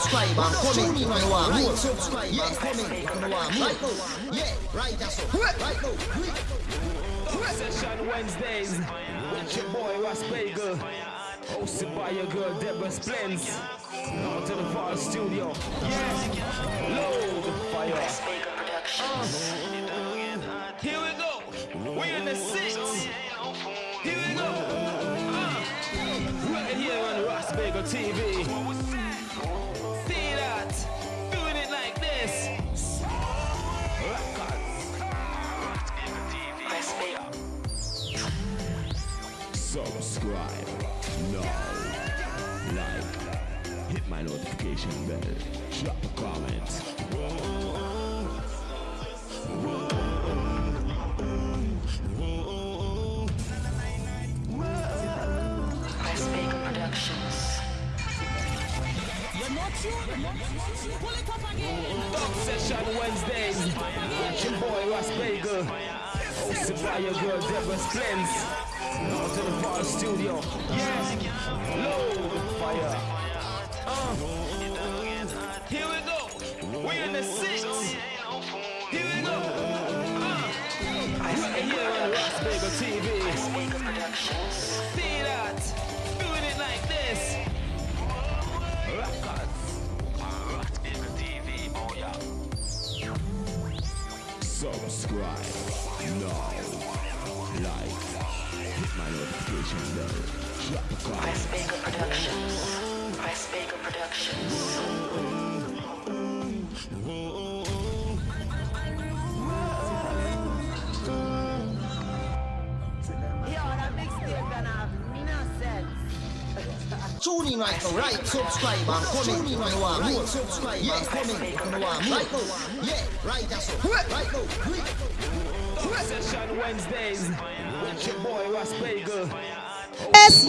subscribe and comment if you want more. Subscribe and comment if you want more. Right now, yeah, right that's all. Right now. Session Wednesdays with your boy Ross Bagel. Hosted by your girl Deborah Splends. Out to the Fall Studio. Yeah, load fire. Uh, here we go. We're in the six. Here we go. Uh, right here on Ross Bagel TV. Subscribe now. Like. Hit my notification bell. Drop a comment. Dub Session Wednesdays your boy Ross Bagel. Hosted by your girl Deborah Splends. Out to the Fall Studio. Load the fire. Uh, here we go. We're in the six. Here we go. Uh, right here on Ross Bagel TV. See that? Doing it like this. Subscribe now. Like. Hit my notification bell. Drop a comment. Bagel Productions. Price Bagel Productions. Tune in right now, right? Subscribe and comment if you want more. Subscribe and comment if you want more. Right now, yeah, right that's all. Right now. Session Wednesdays Yes.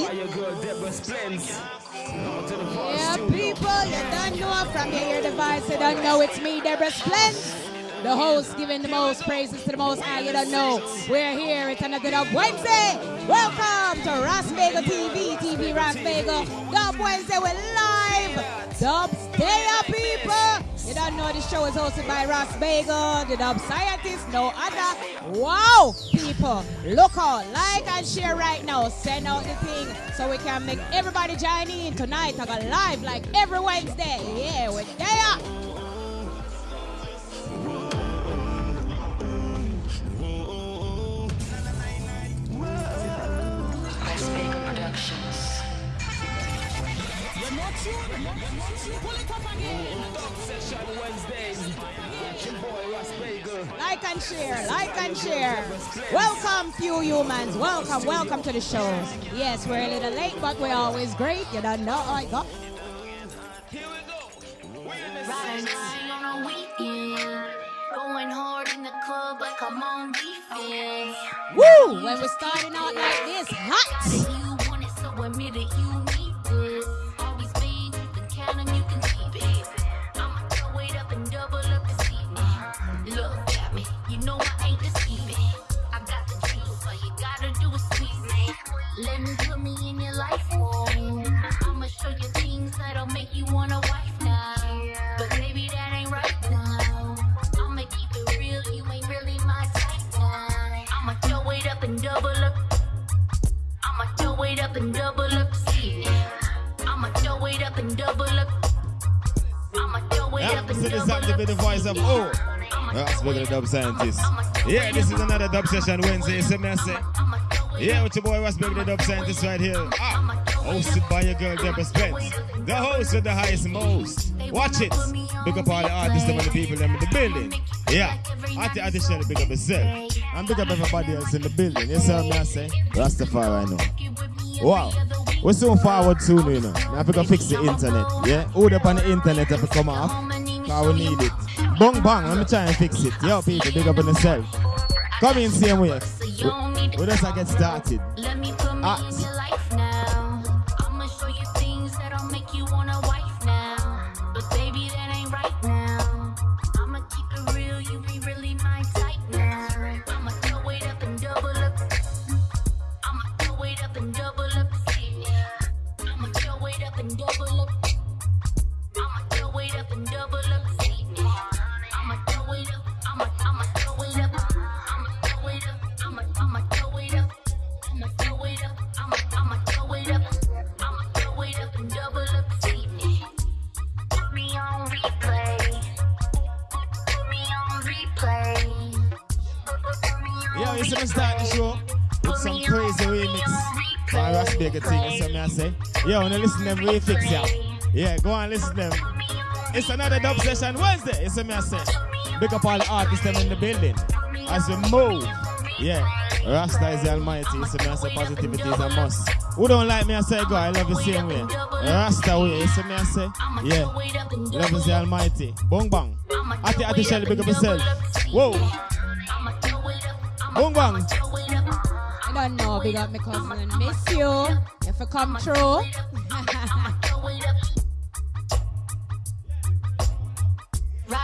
Yeah, people, you don't know from your device, you don't know it's me, Deborah Splends. The host giving the most praises to the most high, you don't know. We're here, it's another Dub Wednesday. Welcome to Ross Bagel TV, TV Ross Bagel. Dub Wednesday, we're live. Dub Stay Up, people. You don't know the show is hosted by Ross Bagel, the Dub Scientist, no other. Wow, people, look out, like and share right now. Send out the thing so we can make everybody join in tonight. I got live like every Wednesday. Yeah, we're there. Price Bagel Productions. Dub Session Wednesdays with your boy Ross Bagel. Like and share, like and share. Welcome, few humans. Welcome, welcome to the show. Yes, we're a little late, but we're always great. You don't know how I got. Here we go. Woo! When we're starting out like this, hot. To up be the voice of oh. That's with the dub scientist. Yeah, this is another dub session Wednesday. So me I say, I'ma throw it yeah, with your boy Baby, the dub scientist right here. Ah, hosted by your girl Deborah Spence, the host with the highest most. Watch it. Big up all the artists and the people in the building. Yeah, Auntie Auntie Shelly, big up yourself. And big up everybody else in the building. You see what me I say? Rastafari, I know. Wow. We're soon forward soon, you know. Now have to fix the internet. Yeah? Hold up on the internet have come off. Cause we need it. Bong bang, let me try and fix it. Yo, people, big up on yourself. Come in, same way. So you don't need We to just get started. Let ah, them refix, yeah. Yeah, go and listen them. It's another dub session Wednesday, you see me I say. Big up all the artists them in the building. As we move. Yeah, Rasta is the almighty, you see me I say positivity is a must. Who don't like me I say go, I love you same way. Rasta way, you see me I say. Yeah, love is the almighty. Bong bang. Ati ati Shelly, big up yourself. Whoa. Boom bang. I don't know, big up my cousin. Miss you. If you come through.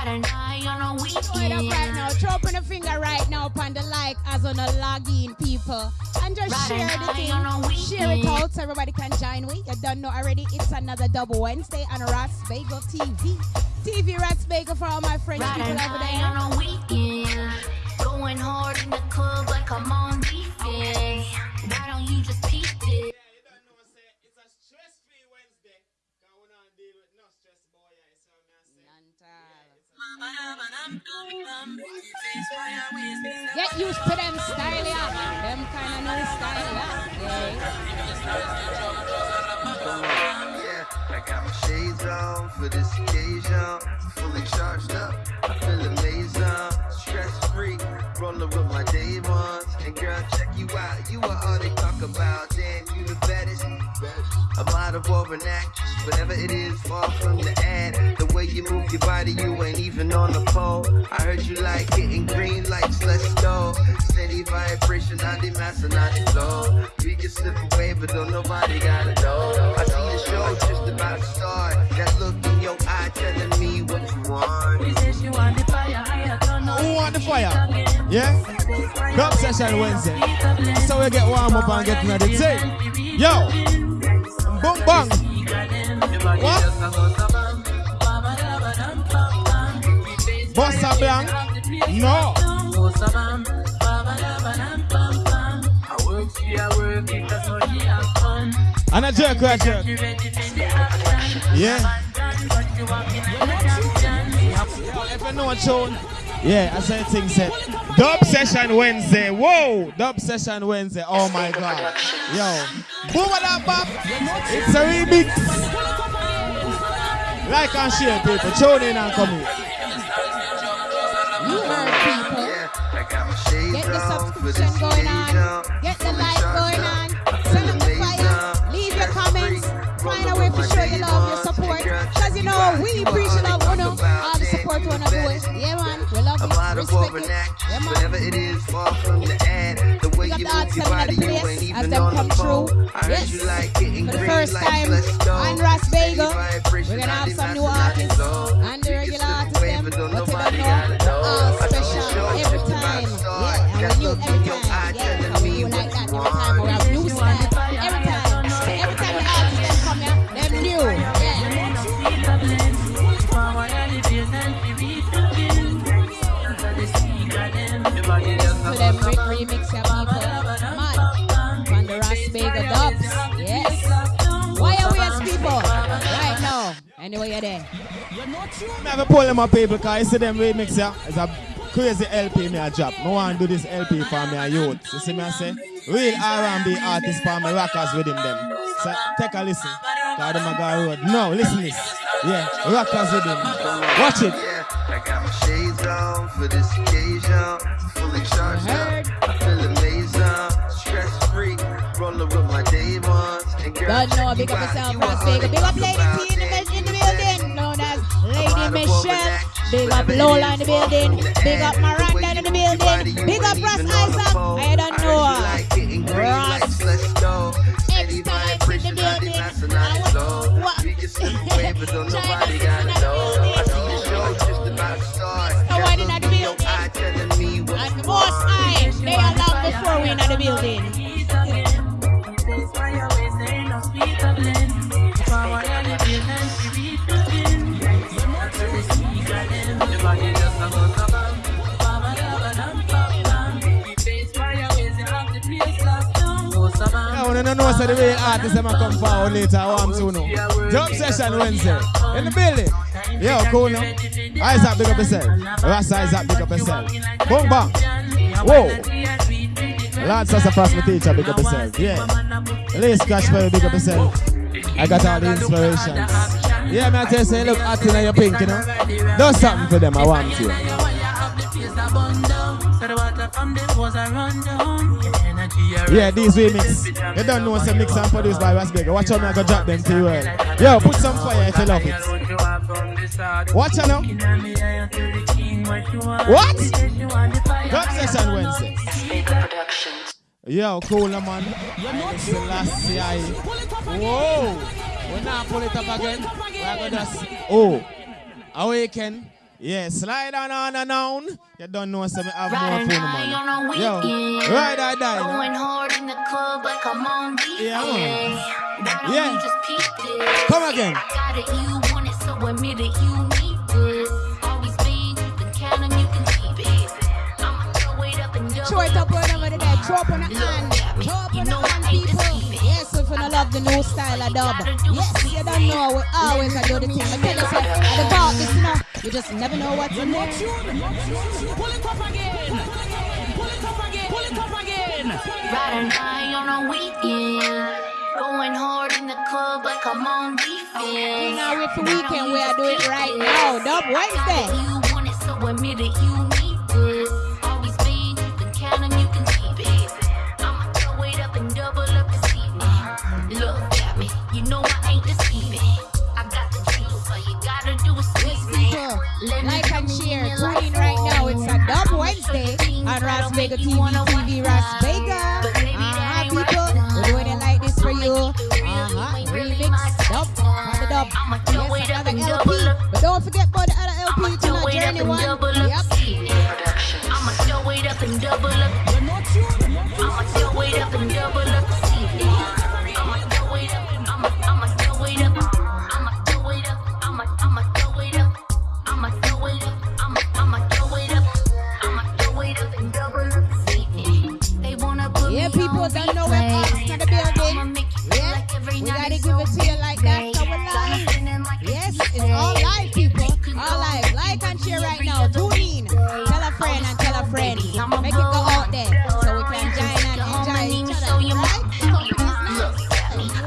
Right and I on a Throw it up weekend. right now. Throw up on the finger right now upon the like as on the login people. And just Right share the a thing. Share it out so everybody can join we. You don't know already. It's another double Wednesday on Ras Bagel TV. TV Ras Bagel for all my French people over there. on a weekend. Going hard in the club like I'm on defense. Why don't you just peep it? Get used to them style, yeah. Them kind of new style, yeah. Yeah, I got my shades on for this occasion. Fully charged up, I feel amazing. Stress free, rolling with my day ones. And girl, check you out. You are all they talk about. Damn, you the baddest. A model or an actress, whatever it is, far from the ad. The way you move your body, you ain't even on the pole. I heard you like hitting green lights, let's go. Steady vibration, on the master, not the flow. We can slip away, but don't nobody gotta know. I see the show just about to start. That look in your eye telling me what you want. Who want the fire? Yeah? Dub session Wednesday. So we get warm up and get ready. the thing. Yo! Boom bang! What? Bossa bang? No! And a jerk right jerk. Yeah. Yeah, I said thing said. Dub session Wednesday. Whoa! Dub session Wednesday. Oh my god. Yo. Boom that bop. It's a remix. Like and share people. Tune in and come here. You heard people. Get the subscription going on. Get the like going on. Send up the fire. Leave your comments. Find a way to show your love, your support. Because you know, we appreciate love, support you one of boy. Yeah, man. We love you. Respect it. Yeah, man. whatever it is, far from the ad. The way you move your body, you ain't even on the phone. through. I heard Yes. you like hitting For the green first time on Ras Bagel, we're gonna have on some new artists and the regular artists them, but don't you don't nobody know. All I see the special every time. Yeah, and we new look in every time. Yeah, so we like that every time. Remix your people. Man, from the Ras Bagel dubs. Yes. Why are we as people? Right now. Anyway, you're there. Me have to pull them up people because you see them remix yeah. It's a crazy LP me a drop. Me want to do this LP for me a youth. You see me I say? Real R&B artists for me rockers with him them. So take a listen. Cause them a go road. No, listen this. Yeah, rockers with him. Watch it. Yeah, I got my shades on for this occasion. Fully charged up, I feel amazing. Stress free, rolling with my day ones. And girl, Don't know, big up yourself, You Ras are Bagel. all Big up Lady T in the, in the building, known as Lady Michelle. Big up Lola in the building. Big up ad. The way Miranda in the move your body, building. Big up Ross even on the Isaac. I don't know. you like hitting green Ross. let's go. Steady X-Times in the vibration, on the building. I want- what? So the real artists them come forward later. I want to know. Session Wednesday in the building. Yo, cool no? Isaac, big up yourself. Ross Isaac, big up yourself. Boom bang. Whoa. Lord Sassafrass, my teacher, big up yourself. Yeah. Scratch for you, big up yourself. I got all the inspirations. Yeah, man, I you, say, look hot in your pink, you know. Do something for them, I want you. Yeah, these remix. You don't know some mix and produced by Ras Bega. Watch out, me I go drop them to you. Well. Yo, put some fire if you love it. Watch out now. What? Club session Wednesday. Yo, cool man. Whoa. We're not pull it up again. We're gonna. Oh. Awaken. Yeah, slide on on and on. You don't know some have more Riding fun, high on a man. Yo, ride or die. Going hard in the club like I'm on defense. Yeah, man. Why don't Yeah. you just peep this? Come again. I got it, you want it, so admit it, you need this. Always been, you can count 'em, you can keep it. I'ma throw it up and double Throw it up up. right over there. Throw up on the hand. Throw up on the hand, people. Yes, if you don't love the new style of dub. Yes, you don't know. We always I do the thing. I tell you, say, at the part, this now, you just never know what's in there. Pull it up again. Pull it up again. Pull it up again. Riding high on a weekend. Going hard in the club like I'm on defense. Now wait for weekend where I do it right now. Dub Wednesday. You want it, so admit it, you like and share. Tune in right now. It's a Dub. Wednesday on Ras Vega TV, TV Ras. Vega. Uh-huh, people. We're doing it like this for you. Make it real, you Uh-huh. Remix, dub, on the dub. I'ma throw it Yes, another LP. But don't forget about the other LP to throw not it up journey one. Yep. I'ma throw it up and double up.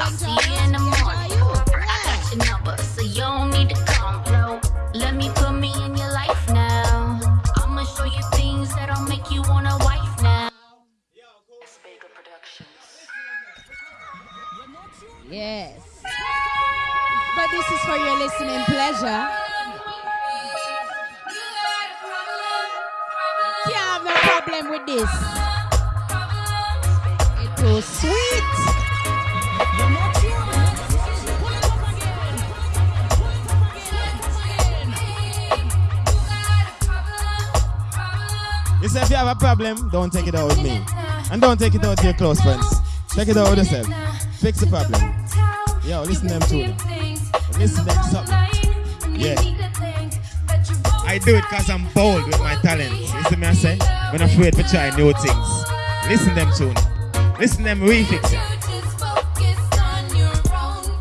I'll see you problem, don't take it out with me. And don't take it out to your close friends. Take it out with yourself. Fix the problem. Yo, listen to them too. Listen to them something. Yeah. I do it because I'm bold with my talents. You see me I say? I'm afraid to try new things. Listen them tune. Listen them refix it.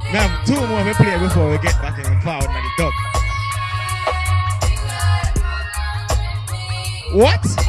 We have two more we play before we get back in forward in the dub. What?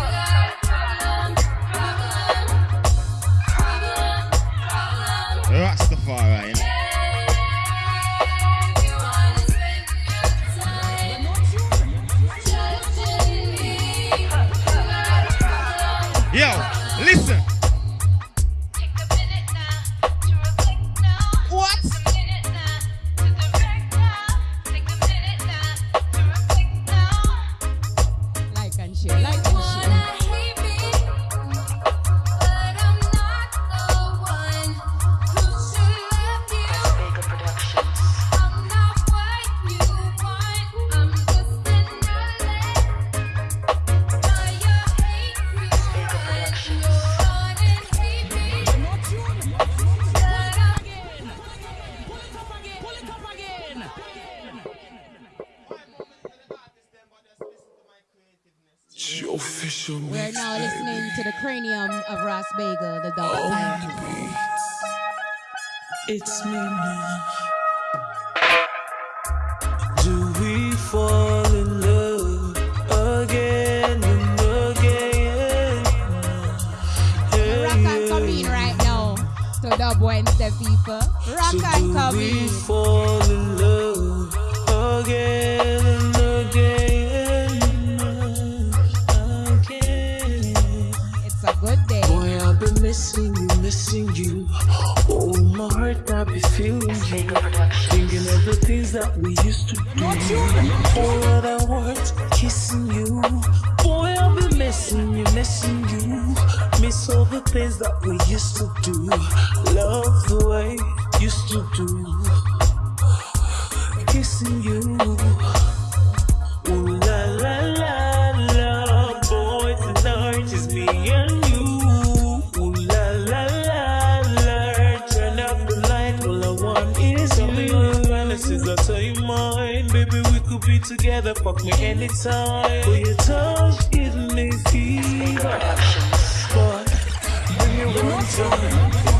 three together, fuck me anytime. For your tongue giving me fever. Boy, bring it one time.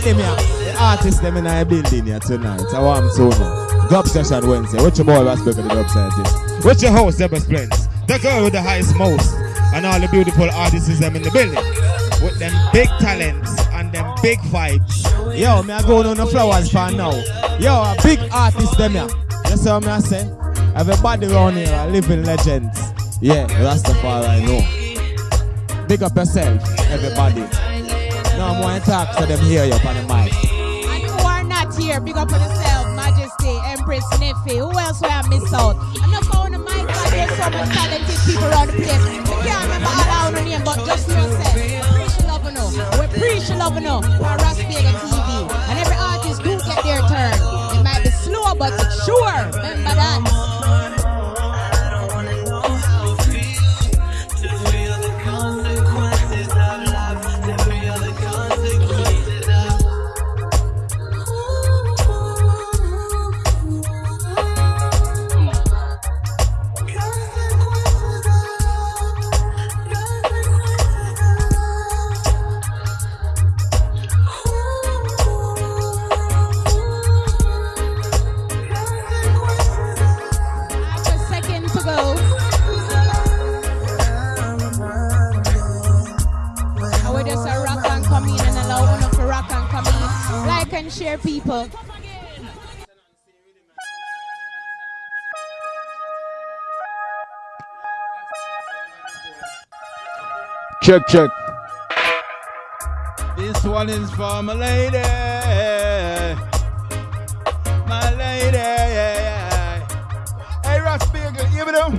That rhythm here. The artists them in our building here tonight. I want to know. Dub session Wednesday. What your boy Rasberg of the dub scientist? What's your host, Deborah Splends? The girl with the highest most. And all the beautiful artists them in the building. With them big talents and them big vibes. Yo, me I going on the flowers for now. Yo, a big artist them here. You see what me I say? Everybody around here are living legends. Yeah, Rastafari I know. Big up yourself, everybody. No I'm going more talk so them hear you on the mic. And who are not here, big up on yourself, Majesty, Empress, Neffy. Who else will I miss out? I'm not going to mic, but there's so much talented people around the place. I can't remember all our name, but just yourself. Appreciate love no. We appreciate love no. For Rasberg TV. And every artist do get their turn. It might be slow, but it's sure. Remember that. Like people. Check, check. This one is for my lady. My lady. Hey, Ross Bagel, give it up.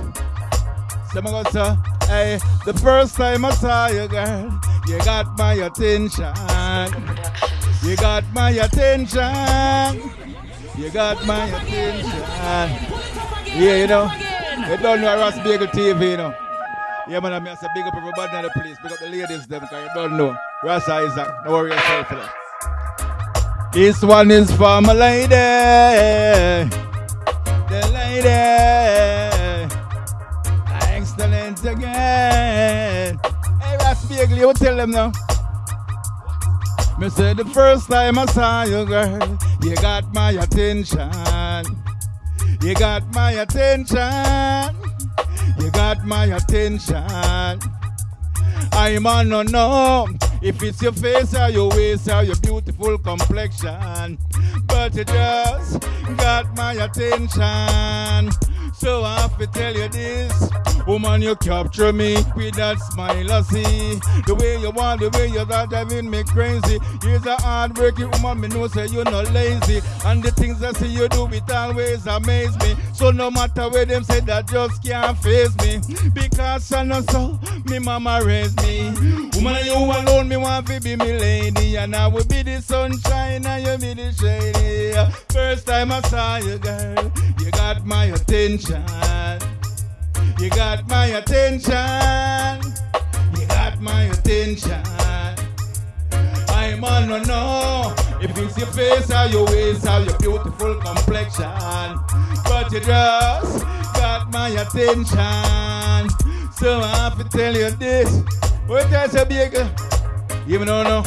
Say my God, sir. Hey, the first time I saw you, girl, you got my attention. You got my attention. You got my attention. Yeah, you know. You don't know Ross Bagel TV, you know. Yeah, man, I mean, say big up everybody in the place. Big up the ladies, them, because you don't know. Rasa Isaac, don't worry yourself for that. This one is for my lady. The lady. Excellent again. Hey, Ras Bagel, you tell them now. Me say the first time I saw you, girl, you got my attention. You got my attention. You got my attention. I'm on no no. if it's your face or your waist or your beautiful complexion. But you just got my attention. So I have to tell you this. Woman, you capture me with that smile I see. The way you want, the way you that driving me crazy. You're a hard-working woman, me know say you're not lazy. And the things I see you do, it always amaze me. So no matter where them say that just can't face me. Because I know so, me mama raised me. Woman, you alone, me want to be me lady. And I will be the sunshine and you be the shady. First time I saw you, girl, you got my attention. You got my attention. You got my attention. I'm on to know if it's your face or your waist or your beautiful complexion. But you just got my attention. So I have to tell you this. What I say, big? Even though no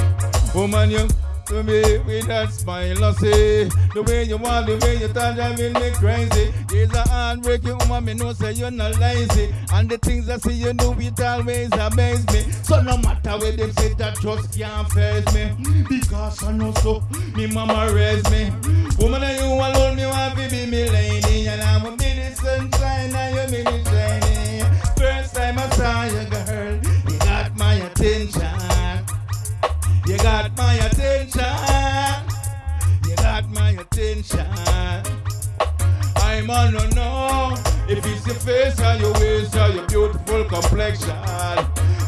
woman you to me with that smile I say The way you want, the way you touch driving me crazy. It's a heartbreaking woman, me know say you're not lazy. And the things I see you do, it always amaze me. So no matter where them say that just can't face me. Because I know so, me mama raised me. Woman you alone, me want to be me lady And I'm a the sunshine and you be the shiny First time I saw you girl, got my attention. You got my attention. I'm on to know if it's your face or your waist or your beautiful complexion.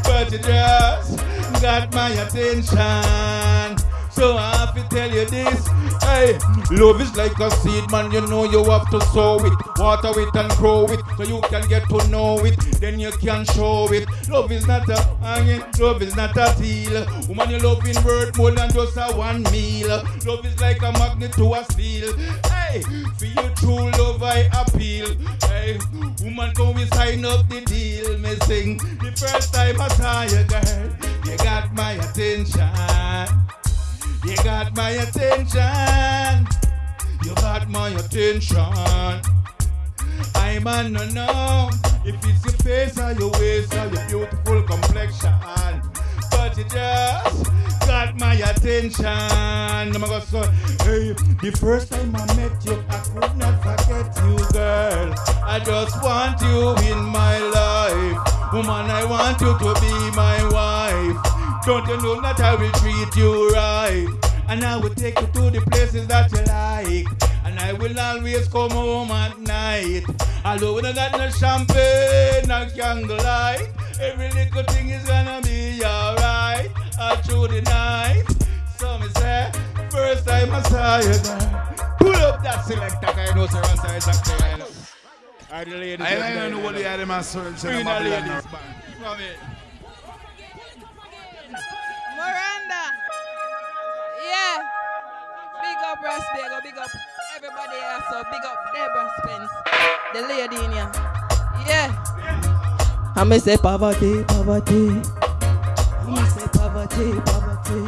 But you just got my attention. So I have to tell you this. Hey, love is like a seed, man. You know you have to sow it, water it, and grow it, so you can get to know it. Then you can show it. Love is not a hanging, love is not a deal. Woman, you love in word more than just a one meal. Love is like a magnet to a steel. Hey, for you true love I appeal. Hey, woman, come we sign up the deal. Me sing the first time I saw you, girl. You got my attention. You got my attention. You got my attention. I'm on no know if it's your face or your waist or your beautiful complexion. But you just got my attention. I'm gonna say, hey, the first time I met you, I could not forget you, girl. I just want you in my life. Woman, I want you to be my wife. Don't you know that I will treat you right? And I will take you to the places that you like. And I will always come home at night. Although we don't got no champagne, no candlelight. Every little thing is gonna be alright. All through the night. So me say, first time I saw you, girl. Pull up that selector, I know Sir Rasta is acting right now. All the ladies. I don't know what you they had in my search. Bring the ladies back. Up Ross Bagel, oh, big up everybody else. So big up Deborah Spence, the lady in here. Yeah. I may say poverty, poverty. I may say poverty, poverty.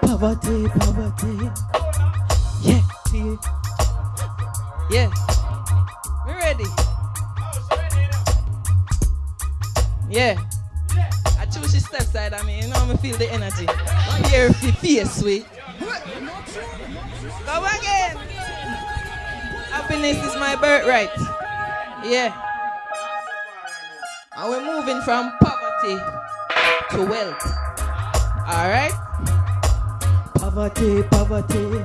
Poverty, poverty. Yeah, see. Yeah. We ready? Yeah. I choose she step side of me, you know me feel the energy. I'm Here fi face sweet. Again. Happiness is my birthright. Yeah. And we're moving from poverty to wealth. Alright? Poverty, poverty.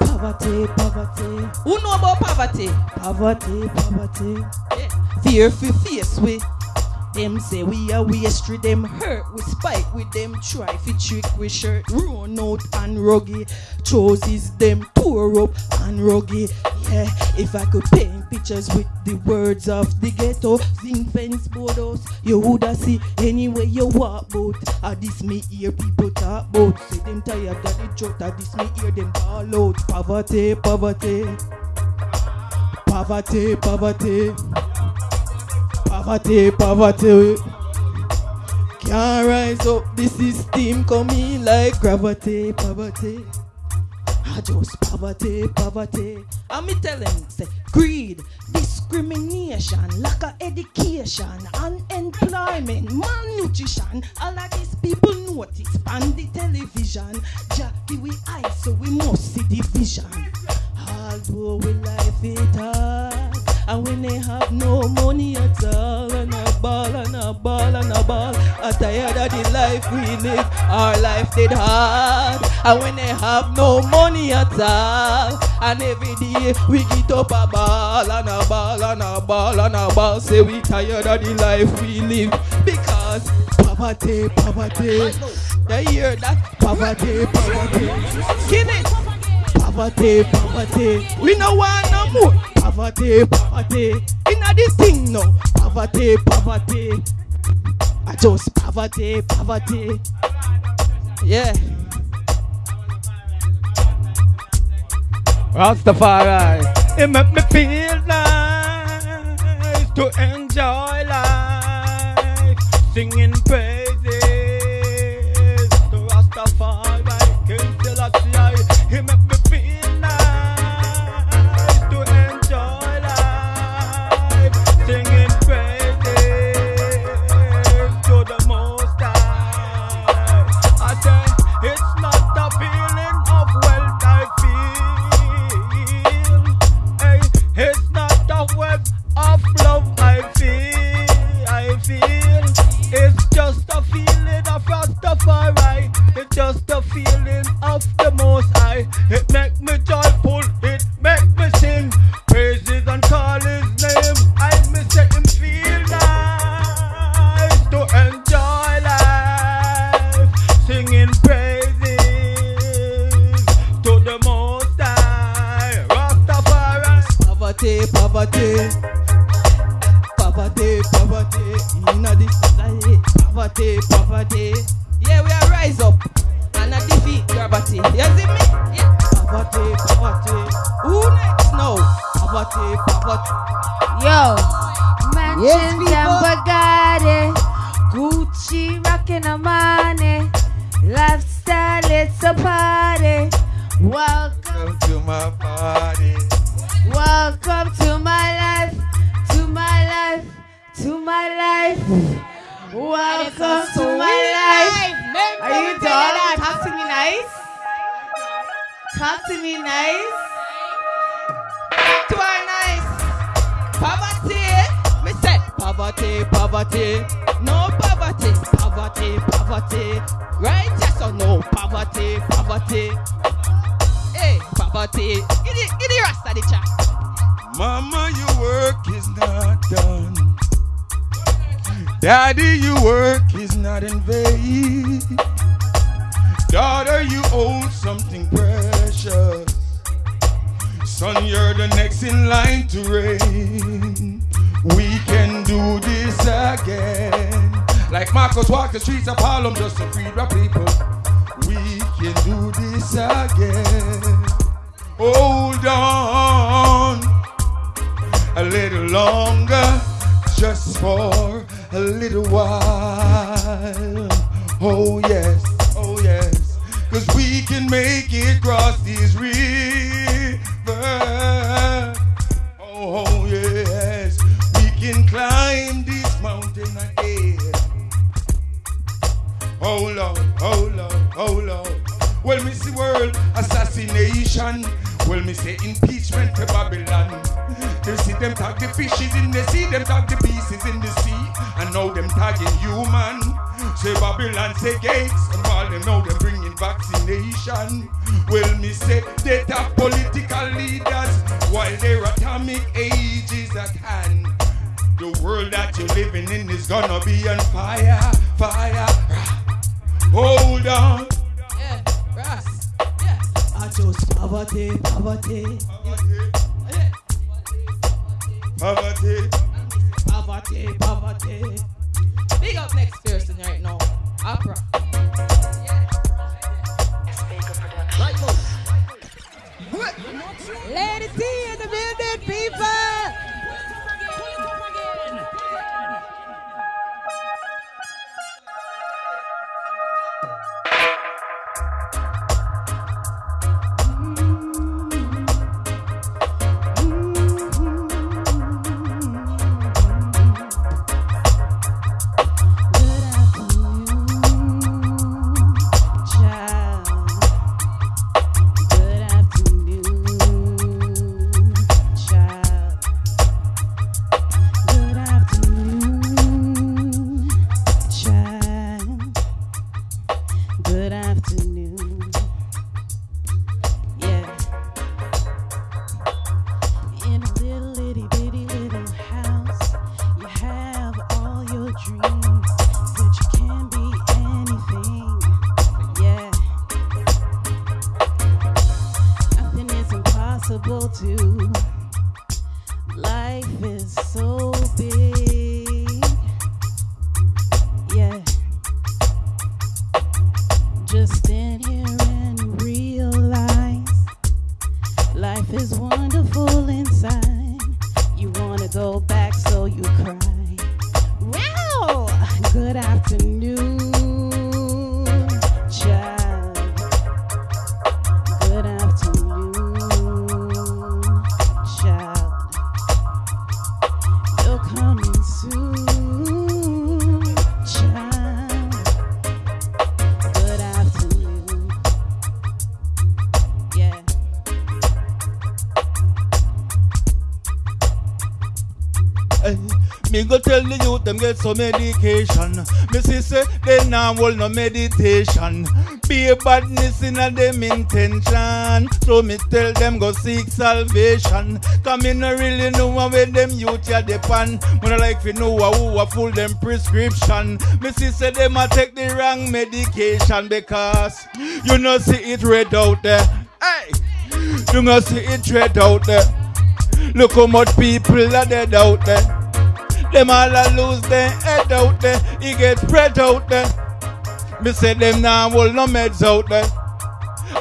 Poverty, poverty. Who know about poverty? Poverty, poverty. Yeah. Fear fi face we. Them say we are waste them hurt we spite with them try fi trick we shirt run out and ruggy choices them pour up and ruggy yeah. If I could paint pictures with the words of the ghetto zinc fence borders you woulda see anywhere you walk bout I this me hear people talk bout say them tired of the joke ah this me hear them ball out poverty poverty poverty poverty Poverty, poverty. Can't rise up, the system coming like gravity, poverty. I just poverty, poverty. And me tell them, say, greed, discrimination, lack of education, unemployment, malnutrition. All of these people notice on the television. Jackie, we eye, so we must see the vision. Although we life it hard, and when they have no money at all, and a ball and a ball and a ball, I'm tired of the life we live. Our life did hard, and when they have no money at all, and every day we get up a ball and a ball and a ball and a ball, say we tired of the life we live because poverty, poverty. You hear that? Poverty, poverty. Skin it. Poverty, poverty. We no want no more. Poverty, poverty. Inna this thing no. Poverty, poverty. I just poverty, poverty. Yeah. Rastafari, it make me feel nice to enjoy life, singing praises It's just a feeling of Rastafari. It's just a feeling of the Most High. It make me joyful. It make me sing praises and call His name. I miss it him feel nice to enjoy life, singing praises to the Most High. Rastafari. Poverty. Poverty, Poverty, poverty. Yeah, we are rise up and a defeat poverty. You see me? Yeah. Poverty, poverty. Who next now? Poverty, poverty. Yo. Mansions Yes, and people. Eh? Bugatti, Gucci rocking the money, lifestyle it's a party. Welcome to my party. Welcome to my life, to my life, to my life. Welcome to my life. Are you done? Talk to me nice. Talk to me nice. To our nice. Poverty. Me say poverty, poverty. No poverty, poverty, poverty. Right? Yes or no? Poverty, poverty. Hey, poverty. Give the, give the rest of the chat. Mama, your work is not done. Daddy, your work is not in vain. Daughter, you own something precious. Son, you're the next in line to reign. We can do this again. Like Marcus walked the streets of Harlem just to free the people. We can do this again. Hold on a little longer, just for a little while. Oh yes, oh yes, cause we can make it cross these rivers. Oh, yes, we can climb this mountain again. Oh Lord, oh Lord, oh Lord. Well, see world assassination. Well, me say impeachment to Babylon. They see them tag the fishes in the sea, them tag the pieces in the sea, and now them tagging human. Say Babylon, say gates, and while them now them bringing vaccination. Well, me say they have political leaders while their atomic age is at hand. The world that you're living in is gonna be on fire, fire. Hold on. Yeah. Yeah. I chose poverty, poverty. Poverty. Poverty, poverty. Big up next person right now. Opera. Right now. Lady T in the building, people. Get some medication. Me say they now hold no meditation. Be a badness in a them intention. So me tell them go seek salvation. Come in no really know where them youth ya depend. When I like to know who a full them prescription. Me say them a take the wrong medication because you know see it red out there. Hey, you know see it red out there. Look how much people are dead out there. Them all a lose their head out there. He get spread out there. Me say them now hold no meds out there.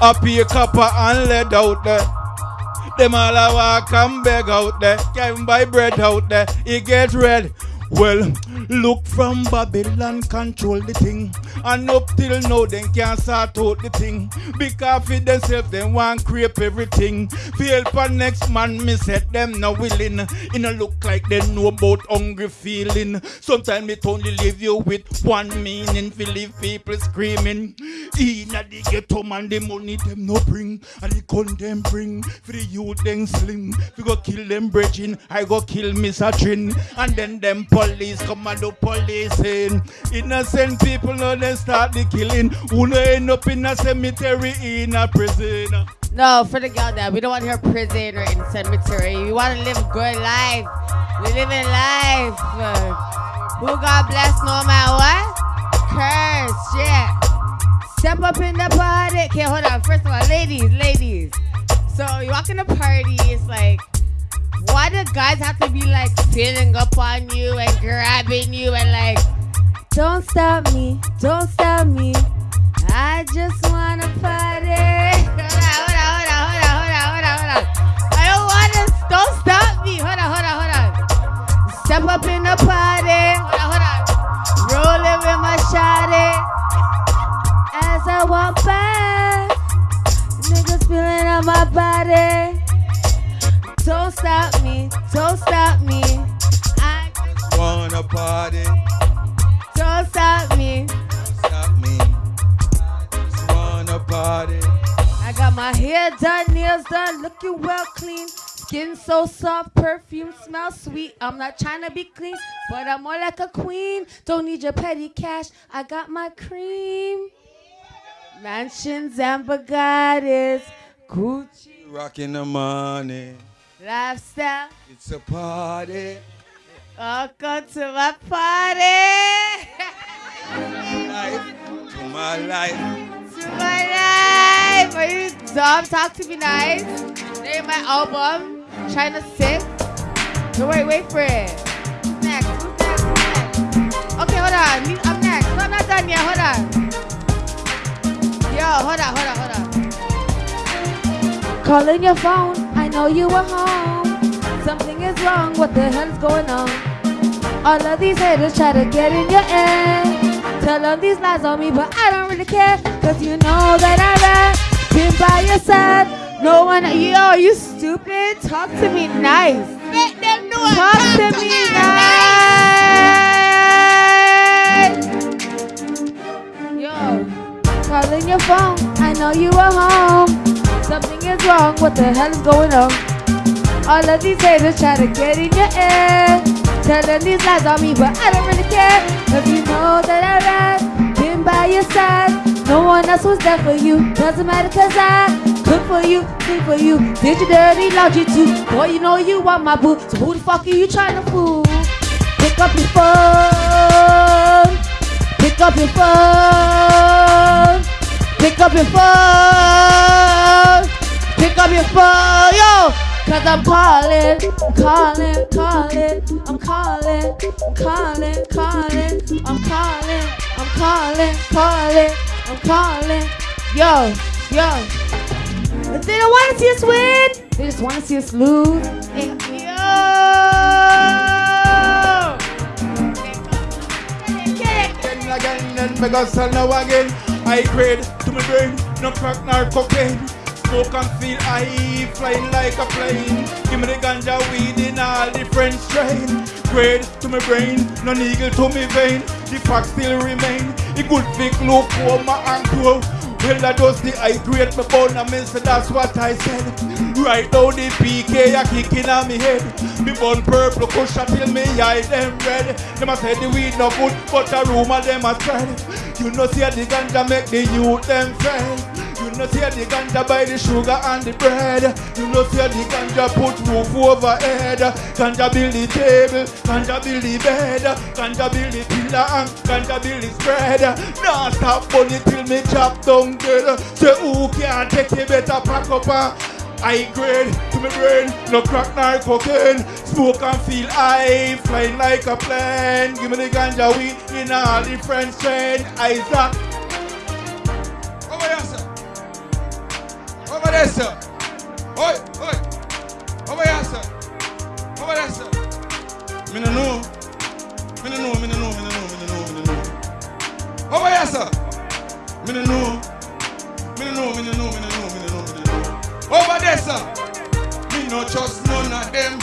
I pay copper and lead out there. Them all a walk and beg out there. Can't buy bread out there. He get red. Well, look from Babylon control the thing. And up till now, they can't sort out the thing. Because for themselves, they want creep everything. Feel for next man, me set them no willing. It no look like they know about hungry feeling. Sometimes it only leave you with one meaning. Feel leave people screaming. In a the ghetto man, the money them no bring. And the gun them bring. For the youth them slim. We go kill them bridging. I go kill Miss Trin. And then them police come and do policing. Innocent people know they start the killing. Who no end up in a cemetery in a prison. No, for the girl that we don't want her prison or in cemetery. We want to live good life. We live in life. Who God bless no matter what? Curse, yeah. Step up in the party. Okay, hold on. First of all, ladies, ladies. So you walk in the party, it's like, why do guys have to be like feeling up on you and grabbing you and like, don't stop me, don't stop me. I just wanna party. Hold on, hold on, hold on, hold on, hold on, hold on. I don't wanna, don't stop me. Hold on, hold on, hold on. Step up in the party. Hold on, hold on. Rolling with my shawty. As I walk back, niggas feeling on my body. Don't stop me, don't stop me. I just Wanna party, got my hair done, nails done, looking well clean. Skin so soft, perfume smells sweet. I'm not trying to be clean, but I'm more like a queen. Don't need your petty cash. I got my cream. Mansions and Bugattis, Gucci Rocking the money. lifestyle. It's a party. Welcome to my party. To my life. to my life. Are you dumb? Talk to me nice. Name my album. Trying to sing. No, wait, for it. Next. Who's next? Who's next? Okay, hold on. I'm next. No, I'm not done yet. Hold on. Yo, hold on, hold on, hold on. Calling your phone. I know you were home. Something is wrong. What the hell's going on? All of these haters try to get in your ear. Tell them these lies on me, but I don't really care. Cause you know that I rap. Been by your side. No one, yo, you stupid. Talk to me nice. Make them know Talk to me nice. Yo, calling your phone. I know you are home. Something is wrong. What the hell is going on? All of these haters try to get in your ear. Telling these lies on me, but I don't really care. Cause you know that I rap, by your side. No one else was there for you. Doesn't matter cause I cook for you, clean for you. Did you dirty laundry too? Boy, you know you want my boo. So who the fuck are you trying to fool? Pick up your phone. Pick up your phone. Pick up your phone. Pick up your phone, yo. Cause I'm calling, calling, calling, I'm calling, calling, calling, I'm calling, I'm calling, calling, I'm calling. Yo, yo. They don't want to see us win. They just want to see us lose. Yo. Again, and me go sell now again. I grade to my brain, no crack nor cocaine. Smoke and feel high, flying like a plane. Give me the ganja weed in all different strain. Grade to my brain, no needle to me vein. The fact still remain. It fake low coma and grow. Well, I just the high grade me bone and me say that's what I said. Right now the PK a kicking on me head. Me bun purple cushion till me eye them red. Them a say the weed no good, but a rumor them a spread. You know see the ganja make the youth them fail. You know see the ganja buy the sugar and the bread. You know see the ganja put roof over head. Ganja build the table, ganja build the bed, ganja build the pillar and ganja build the spread. Now stop bunny till me chop down dead. Say who can take it better pack up and High grade to my brain, no crack nor cocaine. Smoke and feel high, flying like a plane. Give me the ganja weed in all different strain. Isaac. There, sir. Oi, oi. Over here, sir. Over there, sir. Me no know. Me no know, me no know, me no know, me no know, me no know. Over here, sir. Me no know. Me no know, me no know, me no know, me no know, me no know. Over there, sir. Me no trust none of them.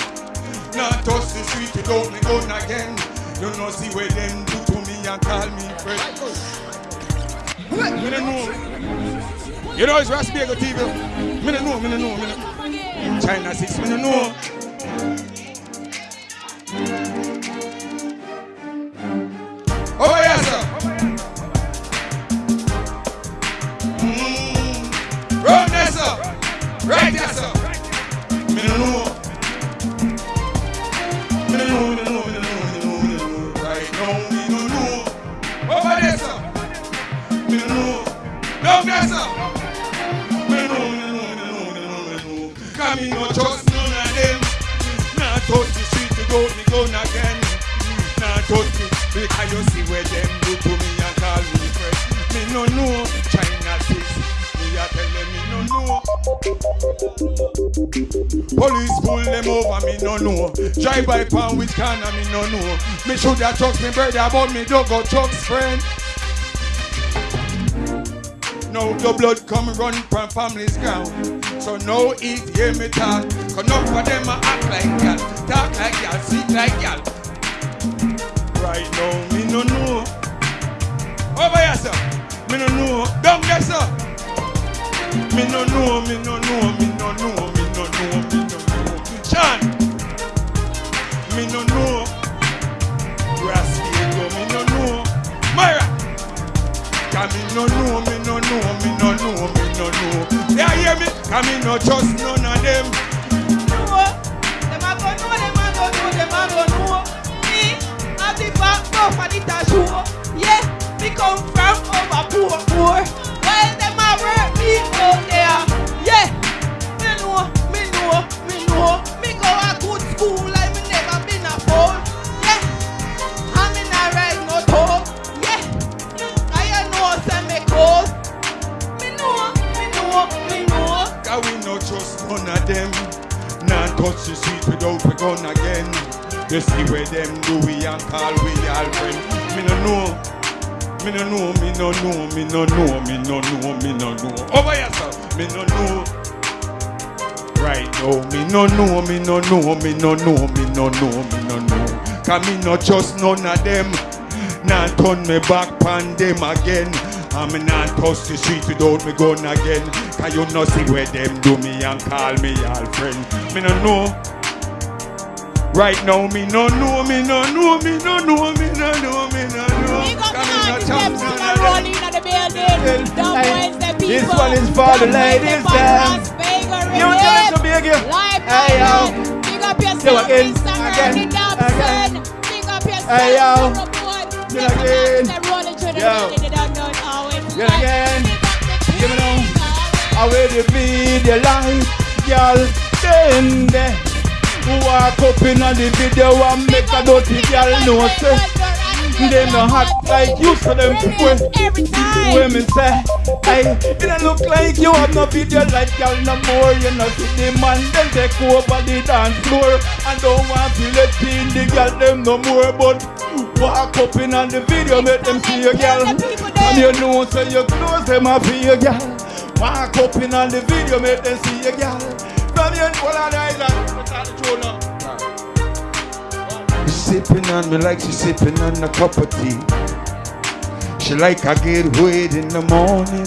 Not touch the street without me gun again. You know see where them do to me and call me friend. Me no know. You know it's Raspberry TV. Me no know, no know, me no. China 6, me no know. See where them do to me and call me friend. Me no know China six. Me a tell them me no know. Police pull them over, me no know. Drive by pound with corner, me no know. Me shoulda trust me brother, but me don't go trust friend. Now the blood come run from family's ground. So no eat, hear me talk. Cause enough of them a act like gal, talk like speak like gal. Right now, me no know. Over here, sir. Me no know. Down there, sir. Me no know, me no know, me no know, me no know, me no know. Sean. Me no know. Rascal, me no know. Myra. Cause me no know, me no know, me no know, me no know. Yeah, hear me? Cause me no trust none of them. If I go for show. Yeah, me come from over poor, poor. While them a work me out there. Yeah, me know, me know, me know. Me go a good school like me never been a fool. Yeah, I'm in a ride no talk. Yeah, I know say me cold. Me know, me know, me know. Cause we no trust none of them. Nah touch the street without we gun again. You see where them do we and call we all friend. Me no know. Me no know, me no know, me no know, me no know, me no know. Over sir. Me no know. Right now, me no know, me no know, me no know, me no know, me no know. Cause me no trust none of them. Nah turn me back pan them again. Me not touch the street without me gun again. Cause you no see where them do me and call me all friend. Me no know. Right now, me no know, me no know, me no know, me no know, me no know. Big up Cause me the no artists, chop them none still of a them. rolling in the building. Don't Wednesday people. This one is for the ladies, Wednesday them. Podcast, Vega You it to big you. Live Hey, yo. Big up yourself, again, again, Dobson. Big up yourself, Hey, yo. Sarah Boyd. Do Never again. mind, they're rolling through the Yo. building. They don't know how it's Do like. again. The Give me now. people. I will you feed your life, girl. Then there. Walk up in on the video and make a dirty girl know say Them no hot like you so them time. When me say Hey, it don't look like you have no video like girl no more. You know see the man them take over the dance floor. And don't want to let in the girl them no more But walk up in on the video make them see your girl. And you know say your clothes them a your girl. Walk up in on the video make them see your girl From your whole of the island Without the throne now. Sipping on me like she sipping on a cup of tea. She like I get weighed in the morning.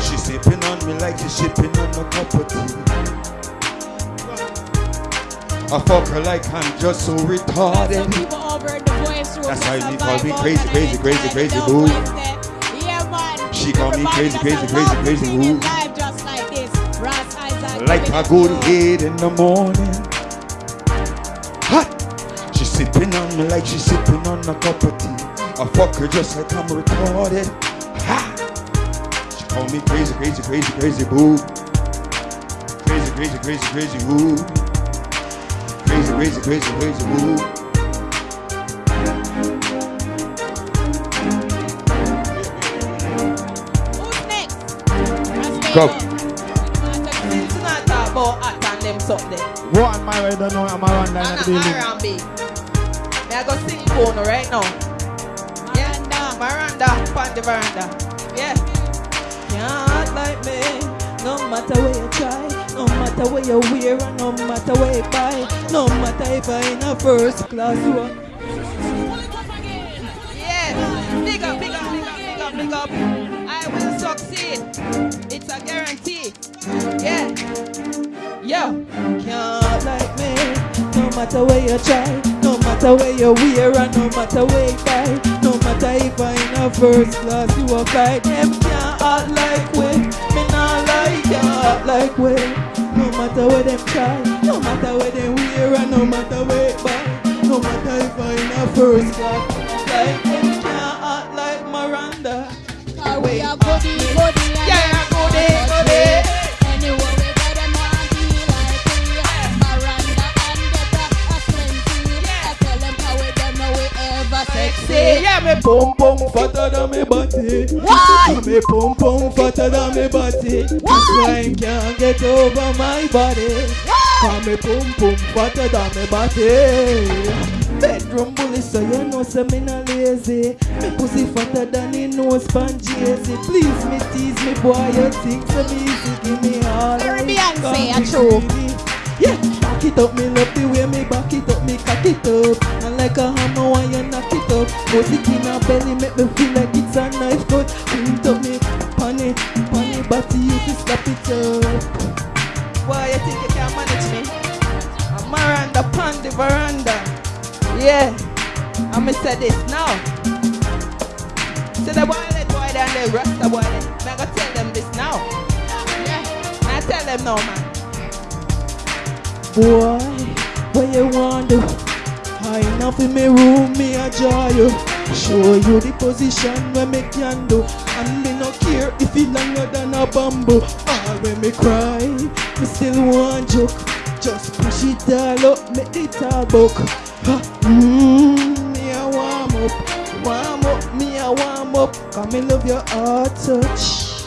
She's sipping on me like she's sipping on a cup of tea. I fuck her like I'm just so retarded. People over in the voice room. That's how you call me crazy, crazy, crazy, crazy, boo. Wednesday. Yeah, man. She call me crazy, crazy, crazy, crazy, boo. Like a good head in the morning. Hot. She sipping on me like she sipping on a cup of tea. I fuck her just like I'm retarded. Ha. She call me crazy, crazy, crazy, crazy boo. Crazy, crazy, crazy, crazy boo. Crazy, crazy, crazy, crazy boo. Go. Them something. What am I? I don't know. I'm around there the building. R&B. May I go sing you right now? Yeah, Miranda, on the veranda. Yeah. Can't like me, no matter where you try, no matter where you wear, no matter where you buy, no matter if I in a first class one. Yeah, big up, big up, big up, big up, big up. I will succeed. It's a guarantee. Yeah. Yo, can't like me. No matter where you try, no matter where you wear, and no matter where you buy, no matter if I in a first class you a fly, them can't act like we. Me not like can't act like we. No matter where them try, no matter where them wear, and no matter where you buy, no matter if I in a first class you a fly, them can't act like Miranda. Cause we are goody, goody, yeah, me pum pum fatter than me body. What? Me pum pum fatter than me body. This line can't get over my body. Cause me pum pum fatter than me body. Bedroom bully, so you know say me not lazy. Me pussy fatter than the nose pan Jay-Z. Please me tease me, boy, you think so easy. Give me all I Beyonce, a true. Yeah, back it up, me love the way me back it up, me cock it up. And like a hammer when you knock it up. Put it in a belly, make me feel like it's a knife cut. It up me, funny, funny, body you to slap it up. Why you think you can manage me? I'm Miranda pon the veranda. Yeah, I'm gonna say this now. Say the boy let boy and the rasta boy. Me gonna tell them this now. Yeah, I tell them now, man. Boy, what you want do? I enough in me room, me a draw you. Show you the position where me can do. And me no care if it longer than a bamboo. Or when me cry, me still want joke. Just push it all up, make it all. Ha, Mmm, me a warm up, warm up, me a warm up. Cause me love your heart touch.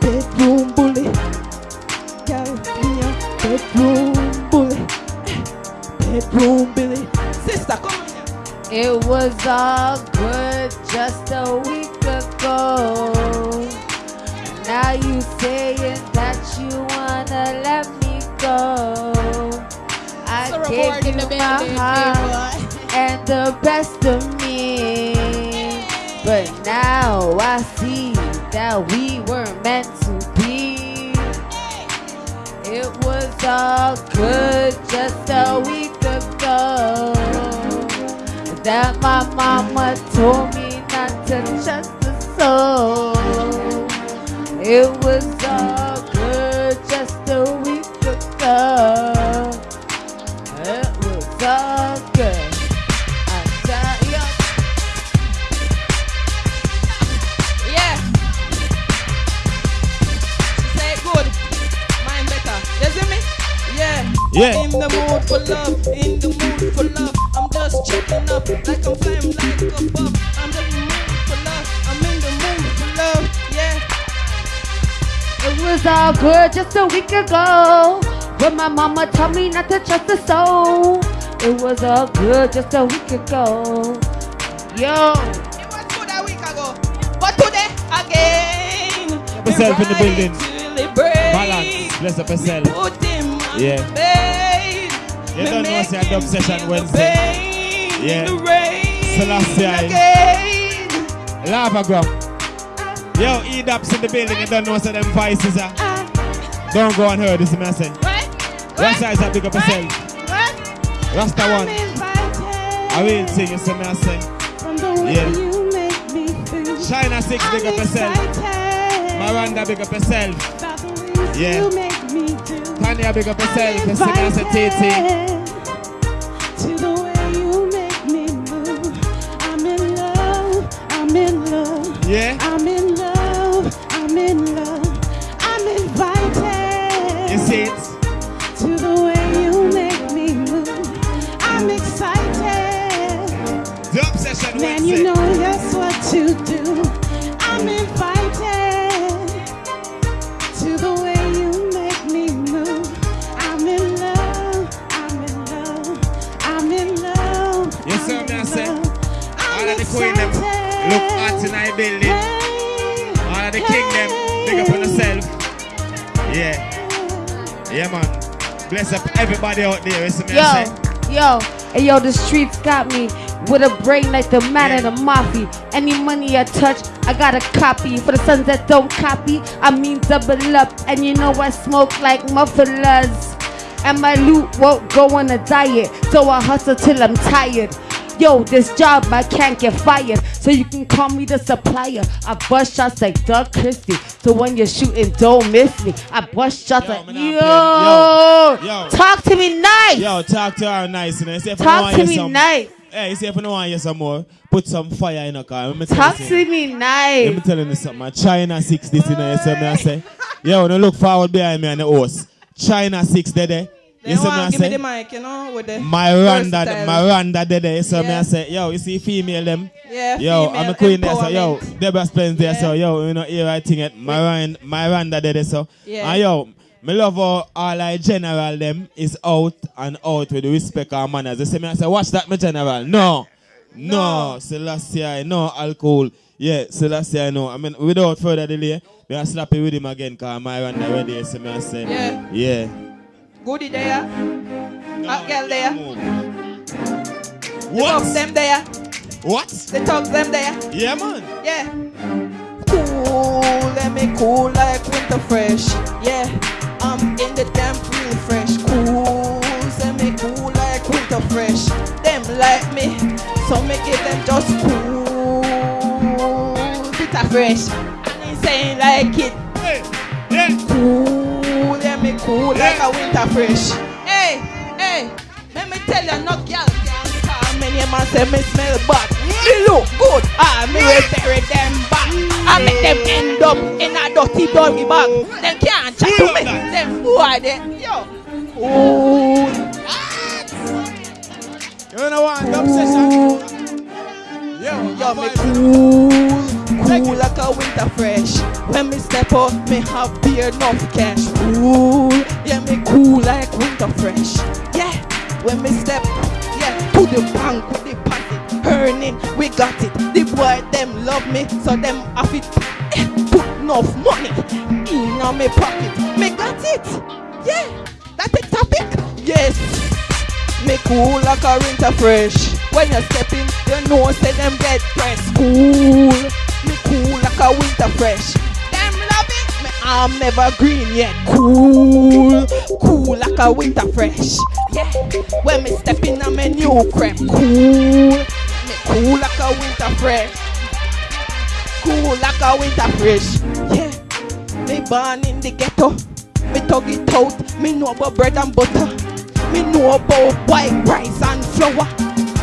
Bedroom bully, bedroom bully, bedroom bully. Sister, come on. It was all good just a week ago. Now you saying that you wanna let me go. I So gave you the my heart and the best of me, but now I see that we were meant to all good just a week ago. That my mama told me not to trust the soul. It was all good just a week ago. Yeah. Yeah. In the mood for love. In the mood for love. I'm just checking up like I'm flying like a buff. I'm in the mood for love. I'm in the mood for love. Yeah. It was all good just a week ago. When my mama told me not to trust the soul. It was all good just a week ago. Yo. It was good a week ago. But today, again. Yourself in the building. Balance. Bless up yourself. Put him on Yeah. the. You don't know say a dub make session Wednesday. pain Yeah. in the rain Selassie. again. Lava go. Yo, E-Daps in the building, you don't know what them vices are. Don't go and hear this, man. Say. What size that big up yourself? Rasta one. I will sing you some I say. Yeah. China 6 big up yourself. Miranda big up yourself. Yeah. Tanya big up yourself. You sing I say TT. To the way you make me move. I'm in love, I'm in love. Yeah. I'm in love, I'm in love. I'm invited. You see it? To the way you make me move. I'm excited. The obsession Man, Wednesday. you know Yeah, man. Bless up everybody out there. You see me Yo, yo, hey yo, the streets got me with a brain like the man of the mafia. Any money I touch, I got a copy. For the sons that don't copy, I mean double up. And you know I smoke like mufflers. And my loot won't go on a diet, so I hustle till I'm tired. Yo, this job I can't get fired, so you can call me the supplier. I bust shots like Doug Christie, so when you're shooting, don't miss me. I bust shots like yo, Yo, yo. talk to me nice. Yo, talk to her nice. You? See if Talk to you me some, nice. Hey, you see if I don't want you some more, put some fire in a car. Let me Talk you to something. me Let me tell you something. China 6 this, you know, you see me I say? Yo, no look forward behind me on the horse. China 6 there, there. You see me I give me the mic, you know, with the Miranda, versatile. Miranda there, there. You see me I Yeah. say? Yo, you see female them? Yeah, Yo, female I'm a queen there, so yo. Deborah Spence there, so yo, you know, here I think it. Miranda, Miranda there, there, so. Yeah. And yo, me love how all I general them is out and out with respect and manners. You see me I say, watch that, my general. No. No, Celestia, no alcohol. Yeah, Celestia, no. I mean, without further delay, me I slap it with him again, because Miranda ready, you see me I say. Yeah. Yeah. Goody there. Hot girl there. What? The them there. What? The thugs them there. Yeah, man. Yeah. Cool, let me cool like winter fresh. Yeah, I'm in the damn real fresh. Cool, let me cool like winter fresh. Them like me, so me give them just cool, bitter fresh. And saying like it. Cool, let me cool like a winter fresh. Hey, hey, let me tell you, no girl can call me name and say me smell bad. Me look good, ah, me will bury them back. I make them end up in a dirty doggy bag. Them can't chat to me, them boy they, yo. Cool. You know what? The obsession. Yo, Yo, me cool, cool like a winter fresh. When me step up, me have beer enough cash. Cool, got it. The boy them love me, so them have it. eh, Put enough money in me pocket. Me got it. Yeah, that the topic. Yes. Me cool like a winter fresh. When you step in, you know say them get pressed. Cool. Me cool like a winter fresh. Them love it. Me I'm never green yet. Cool. Cool like a winter fresh. Yeah. When me step in, I'm a new creme. Cool. Cool like a winter fresh. Cool like a winter fresh. Yeah. Me born in the ghetto. Me tug it out. Me know about bread and butter. Me know about white rice and flour.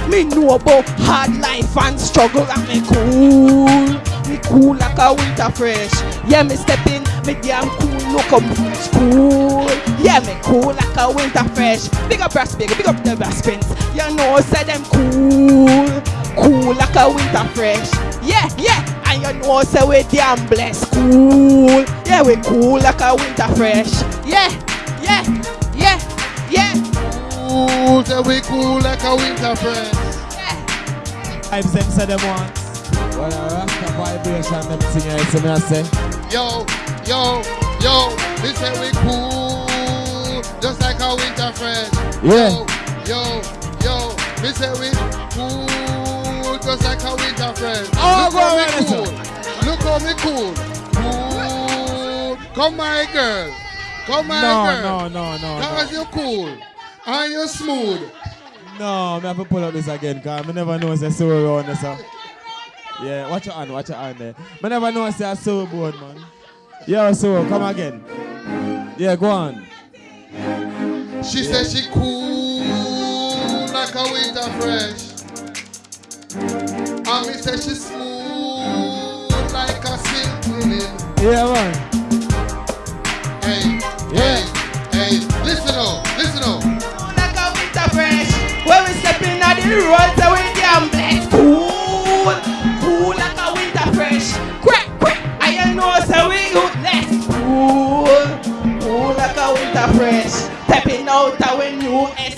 Me know about hard life and struggle. And me cool. Me cool like a winter fresh. Yeah, me step in. Me damn cool. Look up fresh. Cool. Yeah, me cool like a winter fresh. Big up brass big. Big up the brass pins. You know, say them cool. Cool like a winter fresh. Yeah, yeah. And you know, say we damn blessed. Cool. Yeah, we cool like a winter fresh. Yeah, yeah, yeah, yeah. Cool, say we cool like a winter fresh. Vibes them say them want. Well, a Rasta vibration them sing it, so me I say. Yo, yo, yo, we say we cool, just like a winter fresh. Yeah. Yo, yo, yo, we say we cool, just like a winter fresh. Oh, Look how me cool. Look how me cool. Cool. Come my girl. Come my No, girl. no, no, no, no. you cool. And you smooth. No, me have to pull up this again, cause I never know say so around there, so. Yeah, watch your hand, watch your hand there. Me never know say I so bored, man. Yeah, so come again. Yeah, go on. She said she cool like a winter fresh. And me say she smooth like a silk linen. Yeah, man. Hey, hey, hey, listen up, listen up. Like a winter fresh. When we step in at the road, so we damn blessed. Cool, cool like a winter fresh. Quick, quick. I ain't know so we useless. Cool, cool like a winter fresh. Stepping out our new S,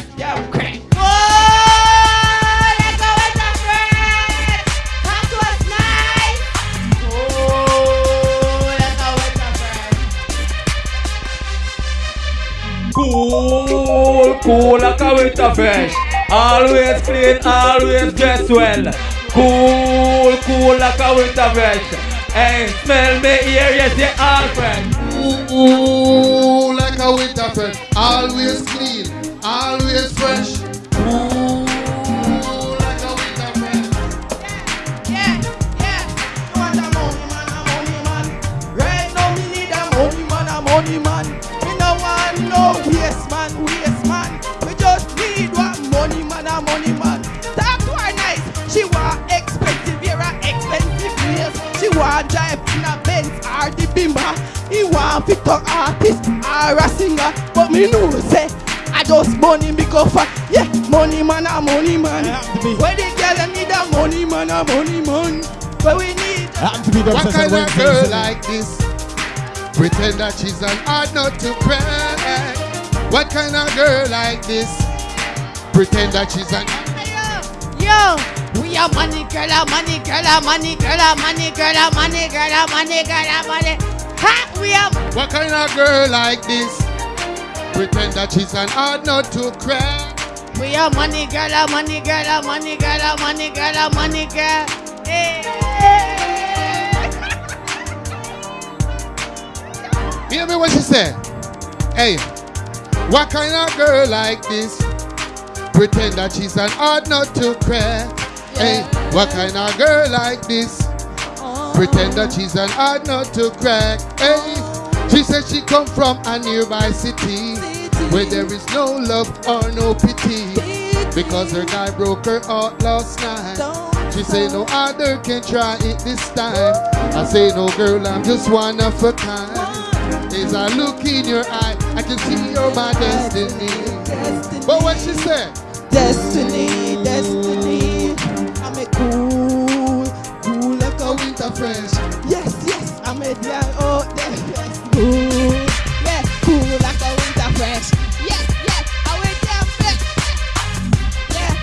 Cool, cool like a winter fresh. Always clean, always dress well. Cool, cool like a winter fresh. Hey, smell me here, yes, you all fresh. Ooh, ooh, like a winter fresh. Always clean, always fresh. Ooh, like a winter fresh. Yeah, yeah. You want a mobi-manaman. Right now we need a mobi-man a money man, Oh, no waste man, oh, waste man. We just need one money man, a money man. Talk to her nice. She want expensive, here a expensive place. She want drive in a Benz or the Bimba. He want fit a artist or a singer, but me know say. I just money me go for yeah money man a money man. Where the girl need a money man a money man. Where we need What kind of girl like this? Pretend that she's an hard not to crack. What kind of girl like this? Pretend that she's an Yo, we are money girl, a money girl, a money girl, a money girl, a money girl, a money girl, a money. Ha, we are. What kind of girl like this? Pretend that she's an hard not to crack. We are money girl, a money girl, a money girl, a money girl, a money girl. Hey. Hear me what she said? Hey, what kind of girl like this? Pretend that she's an hard not to crack. Hey, what kind of girl like this? Pretend that she's an hard not to crack. Hey, she said she come from a nearby city where there is no love or no pity because her guy broke her heart last night. She say no other can try it this time. I say no girl, I'm just one of a kind. As I look in your eye, I can see you're my destiny. But what she said? Destiny, destiny. I'm a cool, cool like a winter fresh. Yes, yes, I'm a dear oh, yes, cool. Yeah, cool like a winter fresh. Yes, yes, I'm a dear fresh. Yeah,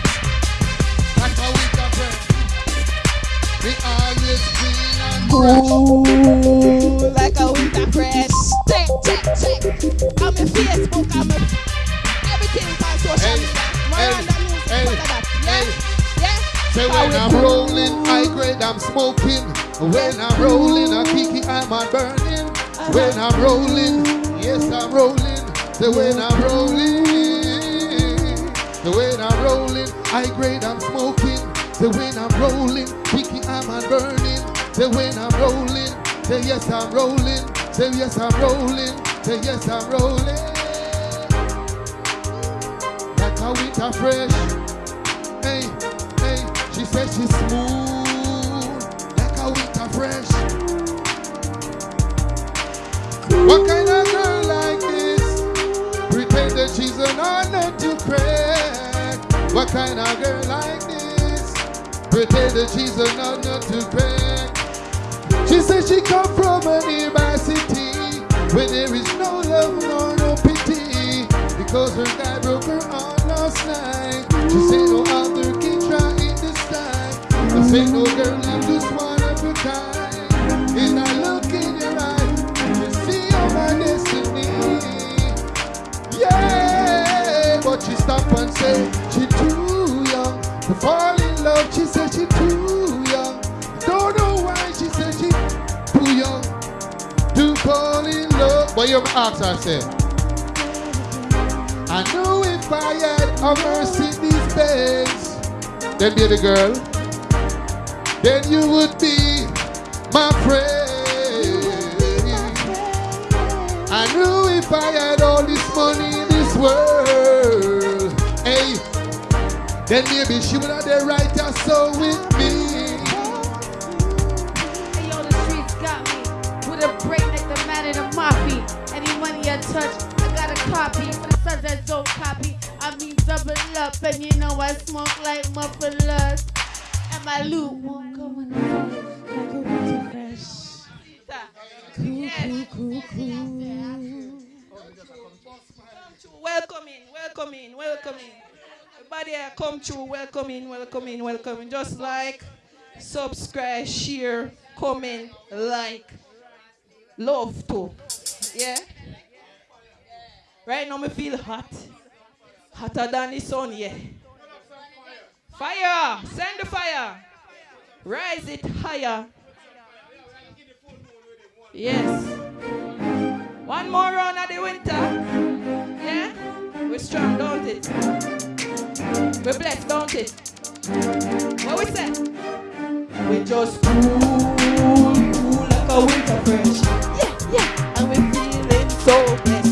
like a winter fresh. We always clean and fresh. Cool like a winter fresh. Check, check, check. I'm a Facebook, I'm a everything on social media. Miranda music, all of that. Yeah, yeah. Say when I'm rolling, high grade I'm smoking. When I'm rolling, a kiki I'm on burning. When I'm rolling, yes I'm rolling. Say when I'm rolling, say when I'm rolling, high grade I'm smoking. Say when I'm rolling, kiki I'm on burning. Say when I'm rolling, say yes I'm rolling. Say yes I'm rolling. Say yes I'm rolling. Like a winter fresh. Hey, hey, she said she's smooth, like a winter fresh. What kind of girl like this? Pretend that she's an honor to crack. What kind of girl like this? Pretend that she's an honor to crack. She said she come from a nearby city where there is no love nor no pity because her guy broke her heart last night. She said no other can try it this time. I say no girl, But you ask say, I knew if I had a mercy these days, then baby girl, then you would be my friend. I knew if I had all this money in this world, hey, then maybe she would have the right to soul with me. For the sons don't copy, I mean double up. And you know I smoke like mufflers. And my loot won't go the like a winter fresh. Cool, Welcome in, welcome in, welcome in. Everybody come through, welcome in, welcome in, welcome in. Just like, subscribe, share, comment, like, love too. Yeah? Right now me feel hot. Hotter than the sun, yeah. Fire! Send the fire! Rise it higher. Yes. One more round of the winter. Yeah? We're strong, don't it? We're blessed, don't it? What we say? We just cool, cool like a winter fresh. Yeah, yeah. And we're feeling so blessed.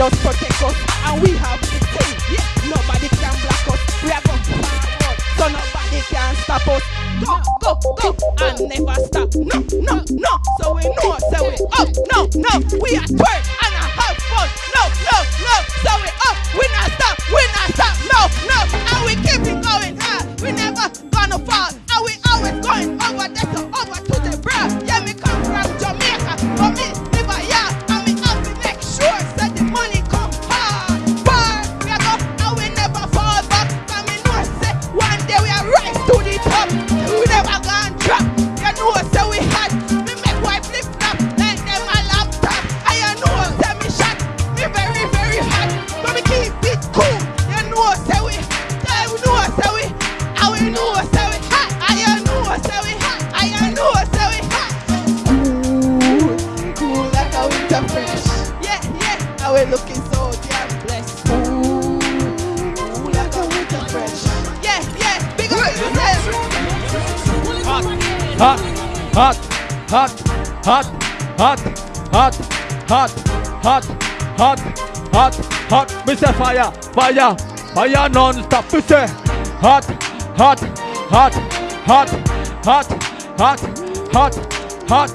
Guide us, protect us, and we have the thing. Yeah, nobody can block us. We are going forward, so nobody can stop us. Go, go, go, and never stop. No, no, no. So we know, so we up. No, no, we are twerk and I have fun. No, no, no. So we up, we not stop, we not stop. No, no, and we keep it going hard. We never gonna fall, and we always going over so over hot, hot, hot, hot, hot, hot, hot, hot, hot, hot. Me say fire, fire, fire non-stop. Say hot, hot, hot, hot, hot, hot, hot, hot.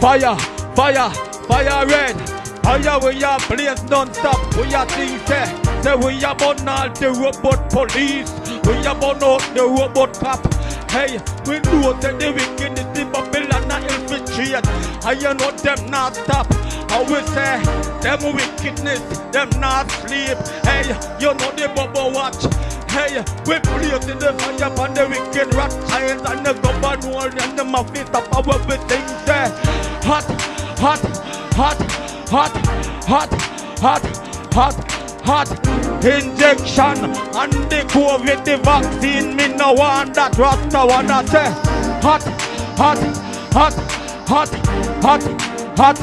Fire, fire, fire red. Fire we are blaze non-stop. We are things say, say we are burn all the robot police. We are burn out the robot cop. Hey, we know that the wickedness in Babylon are infiltrate. And you know them not stop. I will say, them wickedness, them not sleep. Hey, you know the bubble watch. Hey, we blaze in the fire upon the wicked rat giants and the governor and the mafia top of everything there. Hot, hot, hot, hot, hot, hot, hot, hot injection and the COVID the vaccine. Me no want that Rasta wanna say hot, hot, hot, hot, hot, hot,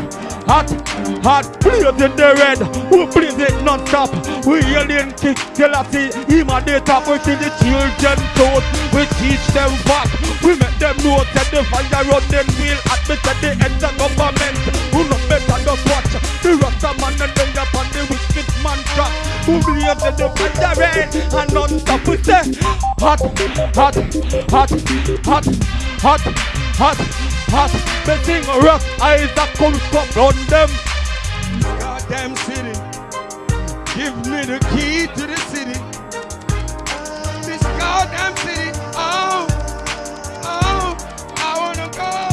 hot, hot. Blaze in the red, we blaze it non-stop. We alien kick till I see him at the top. We see the children taught, we teach them back. We make them know that the fire run them wheel at the end of government. Who not better just watch the Rasta man and then trap. Who blaze in the fire red and non-stop. We say hot, hot, hot, hot, hot, hot, hot. The thing rock eyes that come up run them. Goddamn city. Give me the key to the city. This goddamn city. Oh, oh, I wanna go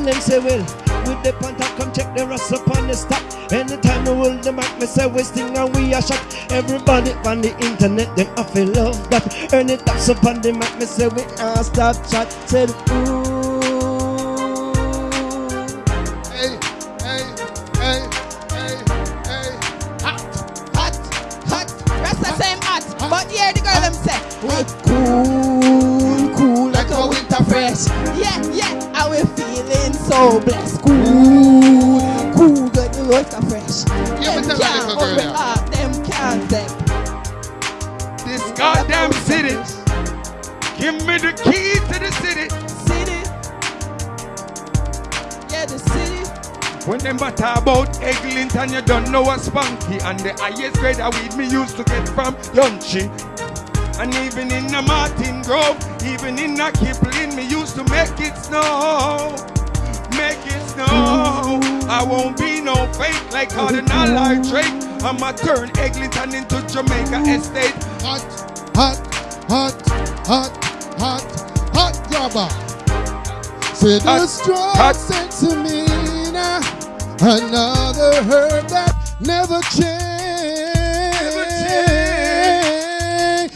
Then them say, well, with the pant come check the rust upon the stop. Anytime we hold the mic, me say we sting and we are shot. Everybody on the internet, them I feel love that. Earn it up up on the mic, me say we are start chat. Said, ooh. So blessed. Cool, cool, good the oyster fresh. Yeah, Them can't open up, them can't them. This goddamn city. Give me the key to the city. City. Yeah, the city. When them batter about Eglinton, you don't know what's funky. And the highest grade of weed me used to get from Yonchi. And even in the Martin Grove, even in the Kipling, me used to make it snow. Make it snow. I won't be no fake like Kardinal or Drake. I'ma turn Eglinton into Jamaica Estate. Hot, hot, hot, hot, hot, hot grabber. Say the strong sense of me now. Uh, another herb that never change.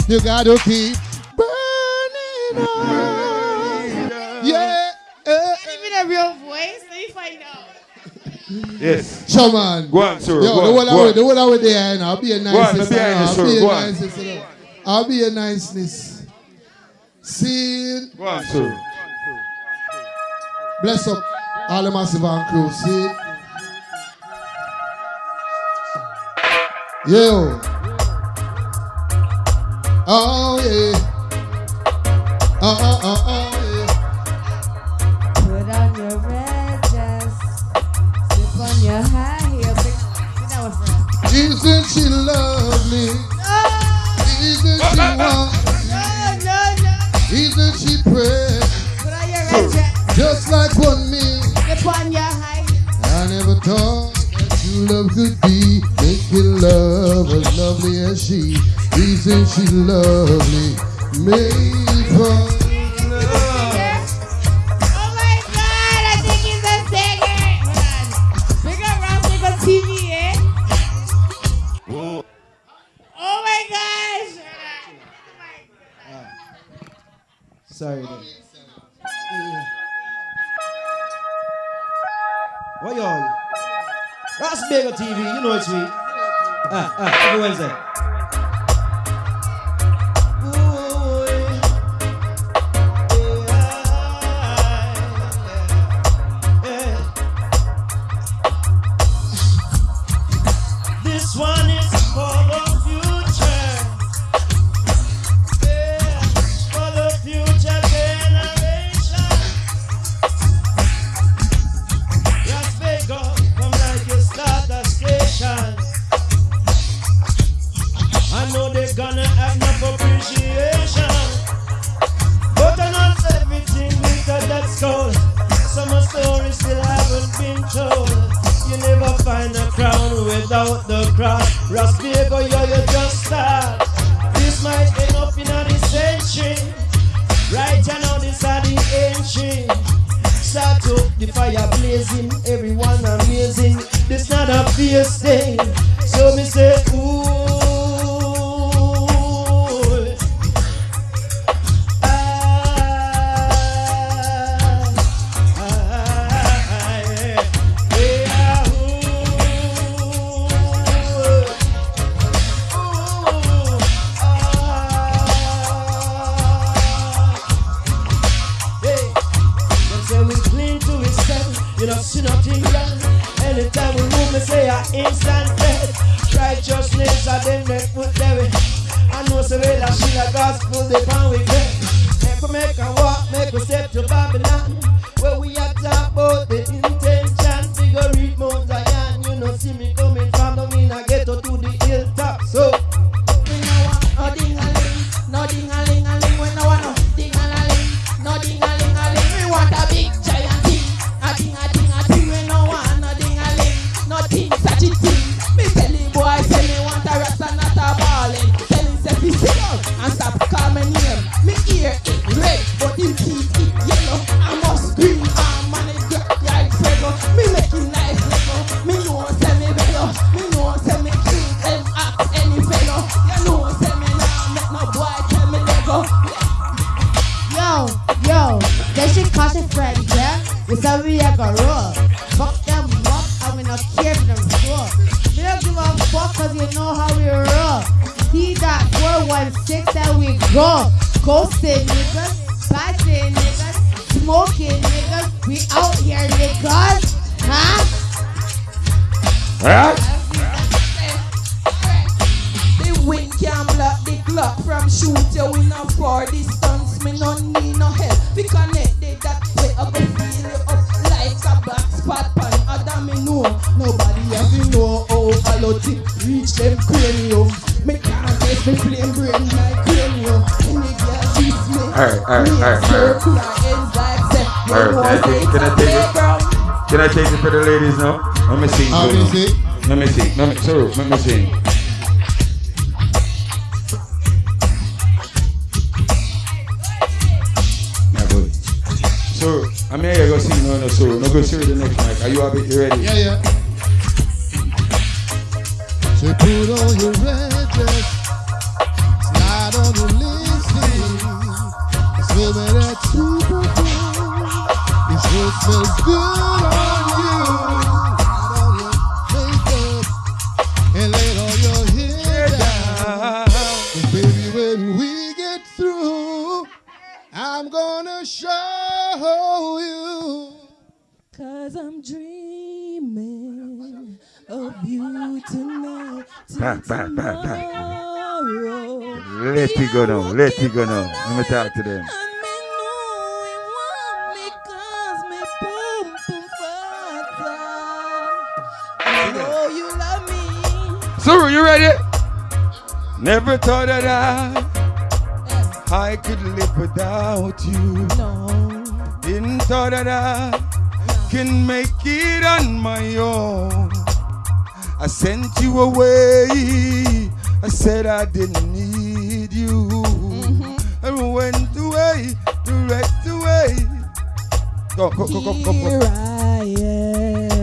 You gotta keep burning on. Yeah. Even a real voice, let me find out. Yes. Show man. Go on, sir. Yo, Go the on, one go I on. the one I with there, and I'll be a Go on, niceness. be behind you, I'll sir. be a Go on. niceness. I'll be a niceness. See, Go on, sir. bless up all the massive and crew. See, yo. Oh yeah. Oh oh oh oh she lovely? Isn't she no. Isn't she on your red dress, Just like one me. your I never thought that love could be making love as lovely as she. Isn't she lovely? Made for Sorry. Then. Yeah. What y'all? That's Bagel TV. You know it's me. Ah, ah, every Wednesday. This one without the crown. Raspiego, yo, you just start. This might end up in a century. Right now, this are the entry. Start up the fire blazing, everyone amazing. This not a fierce thing. So me say, ooh. Say we clean to his step, you know, see nothing wrong. Anytime we move, me say a instant dead. Righteousness are them that put there. I know say well, that she a gospel, they pound we get. Make we make a walk, make we step to Babylon. Let me, sorry, Let me talk to them. I know you love me. Suru, you ready? Never thought that I, I could live without you. No. Didn't thought that I can make it on my own. I sent you away. I said I didn't need you. And went away, direct away. Go, go, go, go, go, go.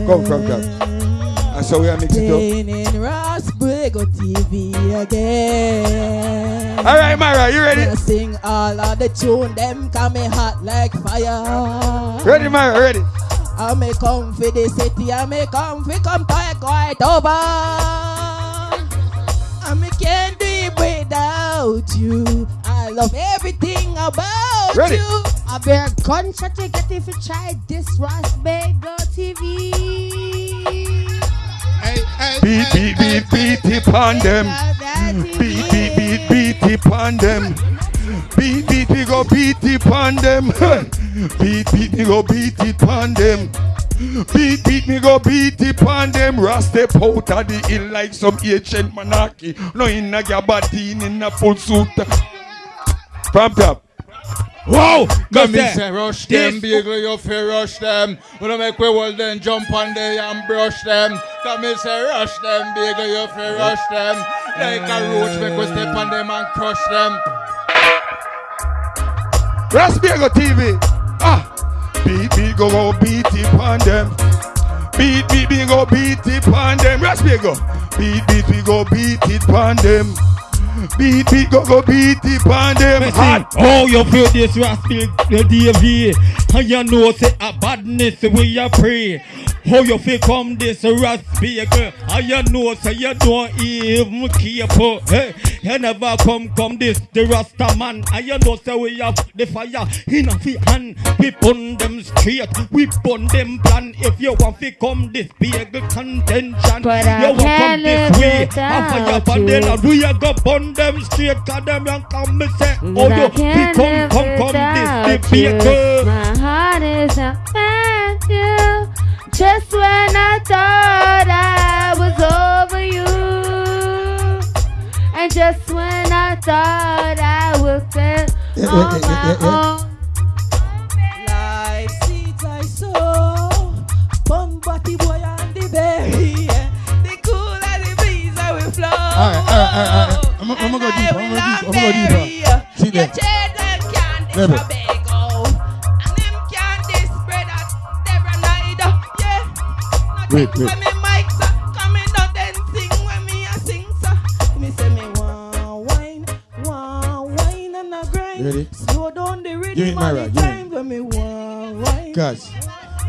Go, go, go. That's how we are mix it up. In Ross Brigo TV again. All right, Mara, you ready? Gonna sing all of the tune, them coming hot like fire. Ready, Mara, ready? I may come for the city, I may come for come quite quite over. I may can't do it without you. I love everything about Ready. you. I bear gunshot you get if you try this Ross Bagel TV. Beat, beat, beat, beat it on them. Beat, beat, beat, beat it on them. Beat, beat, we go beat it on them. Beat, beat, we go beat it on them. Beat, beat, me go beat it on them. Rasta out of the hill like some ancient monarchy. No in a gabardine, in a full suit. From top. Wow! Come there. say rush them, bagel you fi rush them. Wanna make we hold them, jump on there and brush them. Come me say rush them, bagel you fi rush them. Like a roach, make we step on them and crush them. Raspiego TV. Ah, beat, beat, go, go, beat it on them. Beat, beat, beat, go, beat it on them. Raspiego. Beat, beat, we go, beat it on them. Beat, beat, go, go, beat it on them. Hot. Oh, you feel this raspy the DV. And you know say a badness we a pray. How you feel come this raspy girl? And you know say you don't even care for. Hey, you never come come this the rasta man. And you know say we have the fire in a fi hand. We burn them straight. We burn them plan. If you want to come this big contention, But I you want come this live way. without And fire you. upon them we a go burn them straight. Cause them young come me say, oh But I you can't fi live come come come this the without big girl. you. My heart is not at you. Just when I thought I was over you, and just when I thought I was set on my own. Like seeds I sow, bum body boy and the berry. I'm, I'm gonna go deeper. I'm gonna go deeper. I'm gonna go deeper. See there. children can't Rebel. disobey go. And them can't dispread at Deborah neither. Yeah. Wait, When wait. me mic sir, coming out then sing when me a sing sir. Me say me want wine, want wine and a grind. Ready? Slow down the rhythm it, Myra, and give the it. me want wine. Cause,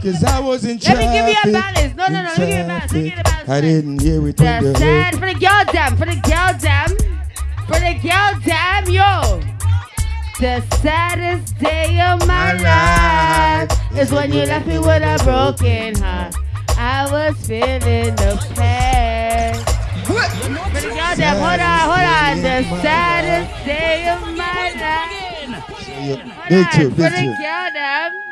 cause I was in Let me give you a balance. No, no, no. Let me give you a balance. Let me give you a balance. I didn't hear it on The sad for the girl damn, for the girl damn, for the girl damn, yo. The saddest day of my life is when you left me with a broken heart. I was feeling the pain. For the girl damn, hold on, hold on. The saddest day of my life. Big Hold two, on, For the girl damn.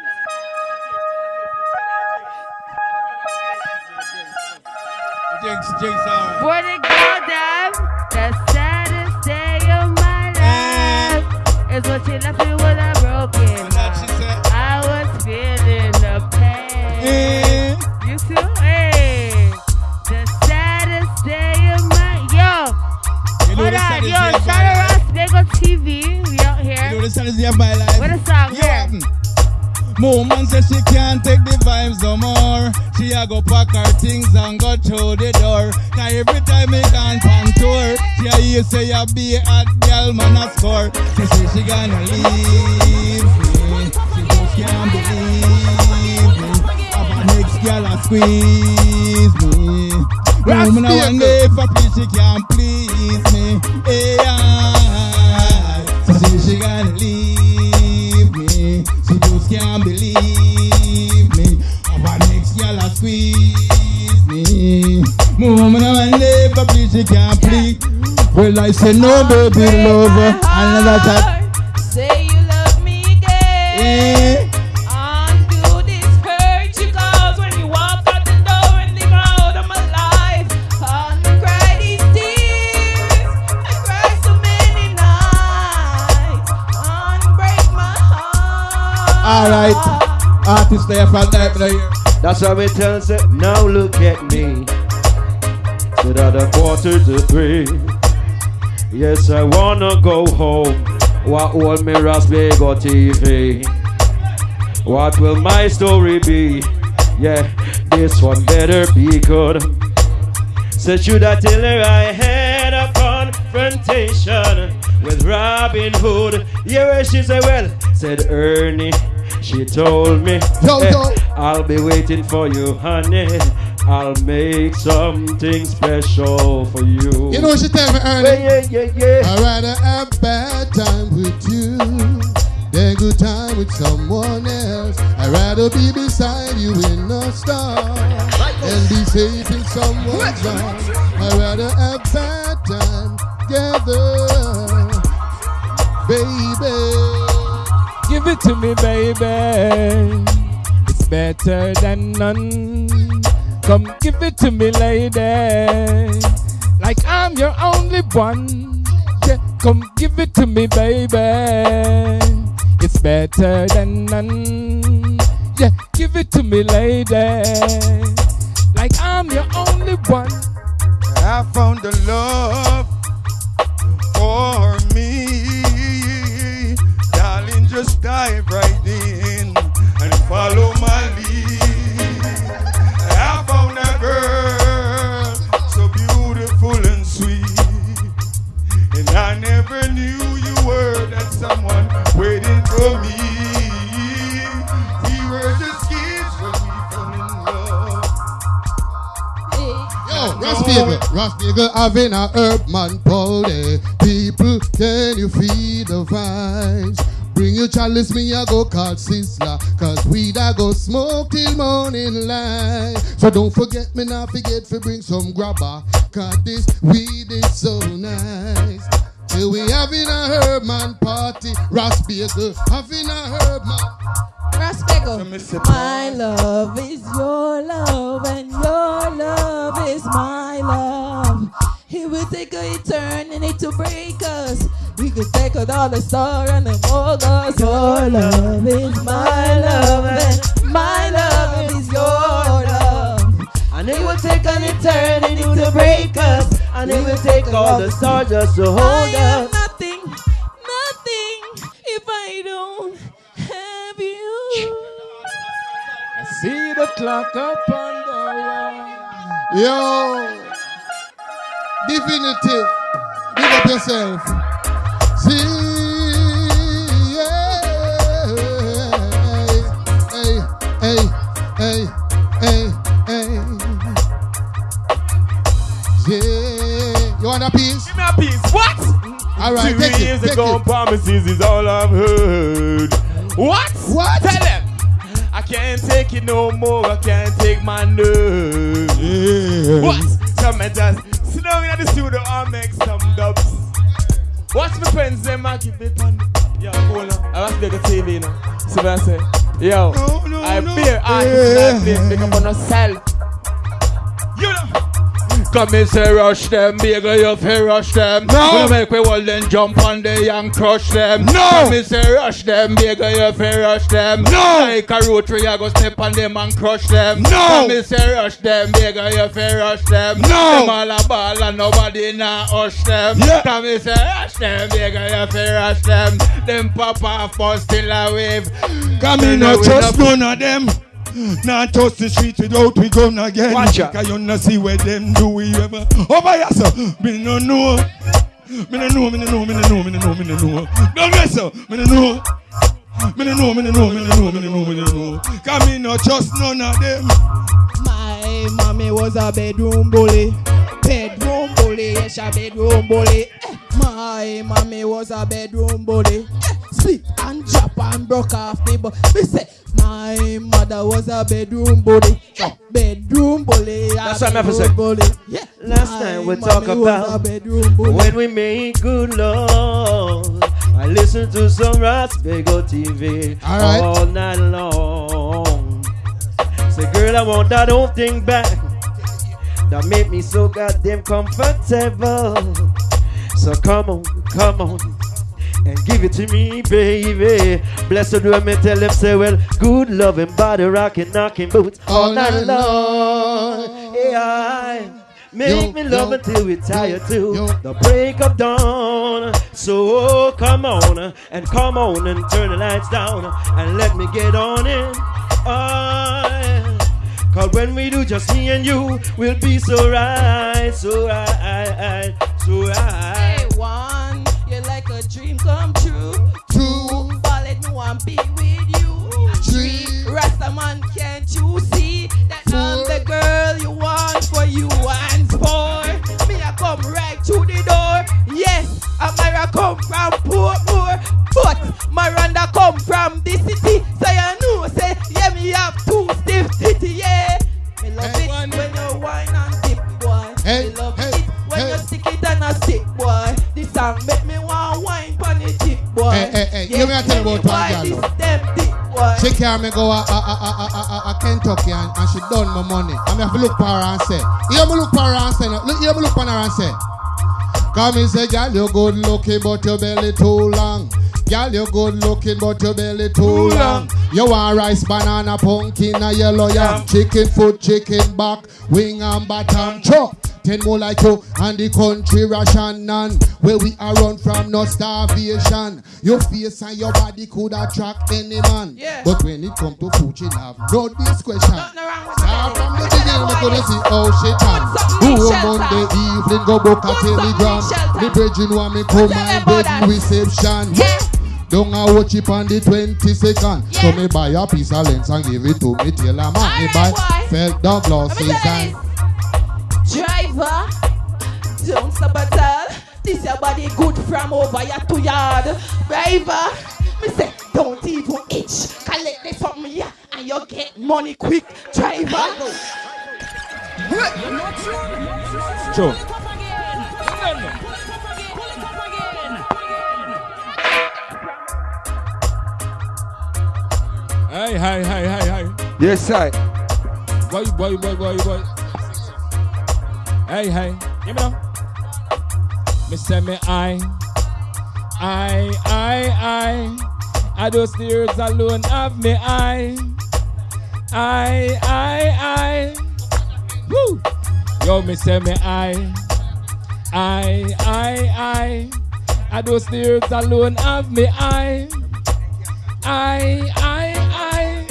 Jinx, jinx, alright. For the girl damn, the saddest day of my life is when she left me with a broken heart. I was feeling the pain. You too? Hey. The saddest day of my yo. You know Hold on, yo, shout out Bagel TV. We out here. You know the saddest day of my life. What a song Yo, here. Um, Woman says she can't take the vibes no more. She a go pack her things and go through the door. Now every time me gone on tour, she a hear say a be a girl man a score. She say she gonna leave me. She just can't believe me. Have a next girl a squeeze me. Woman a one day for peace she can't please me. Hey, I, so say she gonna leave. She can't believe me. A next girl a squeeze me. My Woman day for peace she can't please. Well I say no baby lover. I Another time. Artist there for that right here. That's how it tells it. Now look at me. Said at a quarter to three. Yes, I wanna go home. What hold me Rasbego TV? What will my story be? Yeah, this one better be good. Said should I tell her I had a confrontation with Robin Hood? Yeah, well, she said, well, said Ernie. She told me, Yo, eh, yo. I'll be waiting for you, honey. I'll make something special for you. You know what she tell me, Ernie? Yeah, yeah, yeah, I'd rather have bad time with you than good time with someone else. I'd rather be beside you in a storm and be safe in someone's arms. I'd rather have bad time together, baby. Give it to me, baby. It's better than none. Come give it to me, lady. Like I'm your only one. Yeah, come give it to me, baby. It's better than none. Yeah, give it to me, lady. Like I'm your only one. I found the love for me. Just dive right in and follow my lead. I found a girl so beautiful and sweet. And I never knew you were that someone waiting for me. We were just kids when we fell in love. Yo, Ross Beagle, Ross Beagle having a herb man party. People, can you feel the vibes? Bring your chalice, me I go call Sizzla Cause weed I go smoke till morning light. So don't forget me not forget to bring some grabber Cause this weed is so nice. Till we having a herb man party. Ross Beagle having a herb man Raspego. My love is your love, and your love is my love. It will take a eternity to break us. We could take a dollar store and the mogos. Your love is my love, and my love is your love. And it will take an eternity to break us. And it will take all the stars just to hold I am us. nothing, nothing if I don't have you. I see the clock up on the wall. Yo, Divinity, give up yourself promises is all I've heard. What? What? Tell them. I can't take it no more. I can't take my nerves. Yeah. What? Some just sit down in the studio and make some dubs. Watch my friends, them I keep it on. Yo, cool now. I watch the TV now. See what I say? Yo, I fear artists yeah. pick up on yourself. You know. Come and say rush them, bagel you fi rush them. No. We make we hold them jump on the and crush them. No. Come and say rush them, bagel you fi rush them. No. Like a rotary, I go step on them and crush them. No. Come and say rush them, bagel you fi rush them. No. Them all a ball and nobody nah hush them. Yeah. Come and say rush them, bagel you fi rush them. Them pop off but still a wave. Come in, no trust none of them. Not touch the street without we gun again. Watch ya. Cause you not see where them do we ever. Oh, Over here, sir. Me no know. Me no know, me no know, me no know, me no know, me no know. Don't mess up. Me no know. Me no know, me no know, me no know, me no know, me no know. Cause me no trust none of them. My mommy was a bedroom bully. Bedroom bully, yes, a bedroom bully. My mommy was a bedroom bully. Slip and drop and broke off me, but me say my mother was a bedroom bully. Bedroom bully. a That's what I'm bedroom saying. bully. Yeah. Last My time we mommy talk about bedroom bully. when we make good love. I listen to some Rasbego TV All right. all night long. Say, girl, I want that old thing back that made me so goddamn comfortable. So come on, come on. And give it to me, baby. Blessed do me tell them say, well, good loving body rocking, knocking boots all, night long. Yeah, make Yo, me love yo, until we tired too. The break of dawn. So oh, come on and come on and turn the lights down and let me get on it. Oh, Cause when we do just me and you, we'll be so right, so right, so right. Hey, one, you're like a dream come true. Two. Ballad, me want be with you. Three. Rasta man, can't you see that I'm the girl you want for you and four? Me I come right through the door. Yes, and Myra come from Portmore, but Miranda come from the city. This make me want wine pon the tip, boy. Hey, hey, hey, you me tell about one girl, them dick, boy. She carry me go a, a, a, a, a, a, a Kentucky and, and she done my money. I me have to look for her and say, you me look for her and say, look, you me look for her and say, come and say, girl, you good looking but your belly too long. Girl, you good looking but your belly too long. You want rice, banana, pumpkin, a yellow yam, chicken foot, chicken back, wing and bottom chop. Ten more like you and the country ration none. Where we are run from no starvation. Your face and your body could attract any man. Yeah. But when it come to food, you have no discretion. Start from the beginning, we gonna see how she turn. Who shelter. Monday evening go book a Put something in telegram. The brethren want me come and bed reception. Yeah. Don't I watch it on the 20 second. So me buy a piece of lens and give it to me tailor man. Me Alright, buy felt me glasses and you this. Driver, don't stop at all. This your body good from over your to yard. Driver, me say don't even itch. Collect this from me and you get money quick. Driver. True. Hey, hey, hey, hey, hey. Yes, I. Boy, boy, boy, boy, boy. Hey, hey. Give me now. Me say me I. I, I, I. I those tears alone have me I. I, I, I. Woo! Yo, me say me I. I, I, I. I those tears alone have me I. I, I, I.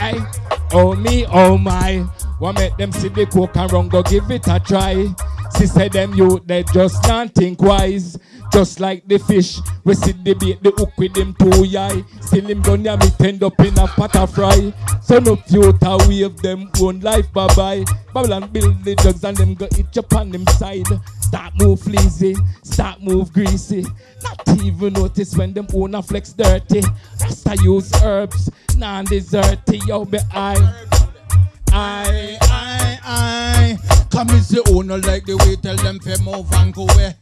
I. Oh me, oh my. What make them see the coke and run go give it a try? See, say them you, they just can't think wise. Just like the fish, we see the bait, the hook with them two eye. Still him gun ya me end up in a pot of fry. So no future wave them own life bye bye. Babylon build the drugs and them go itch up on them side. Start move fleazy, start move greasy. Not even notice when them own a flex dirty. Rasta use herbs, non deserty, yo be I. I, I, Come is the owner like the way tell them fi move and go away.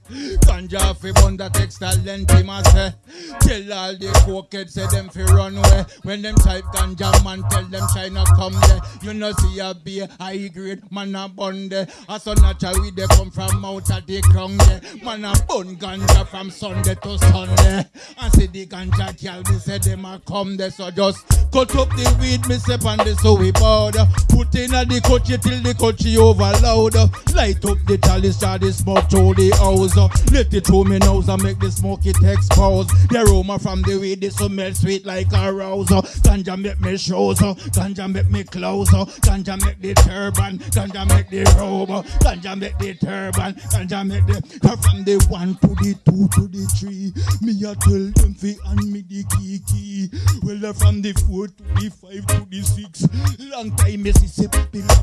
Ganja fi bun that extra length him a say. Tell all the cokeheads say them fi run away. When them type ganja man tell them China come there. You know see a beer high grade man a bun there. A so natural we they come from out of the crown there. Man a bun ganja from Sunday to Sunday. And see the ganja girl they say them a come there. So just cut up the weed me say on the so we powder. Put in a the coachy till the coachy overload. Light up the chalice, start the smoke through the house. Uh. Let it through me nose and make the smoke it expose. The aroma from the weed, it smell sweet like a rose. Uh. Ganja make me shows, uh. ganja make me clothes, ganja make the turban, ganja make the robe, ganja make the turban, ganja make the from the one to the two to the three. Me a tell them fi and me the key key. Well, uh, from the four to the five to the six. Long time me see say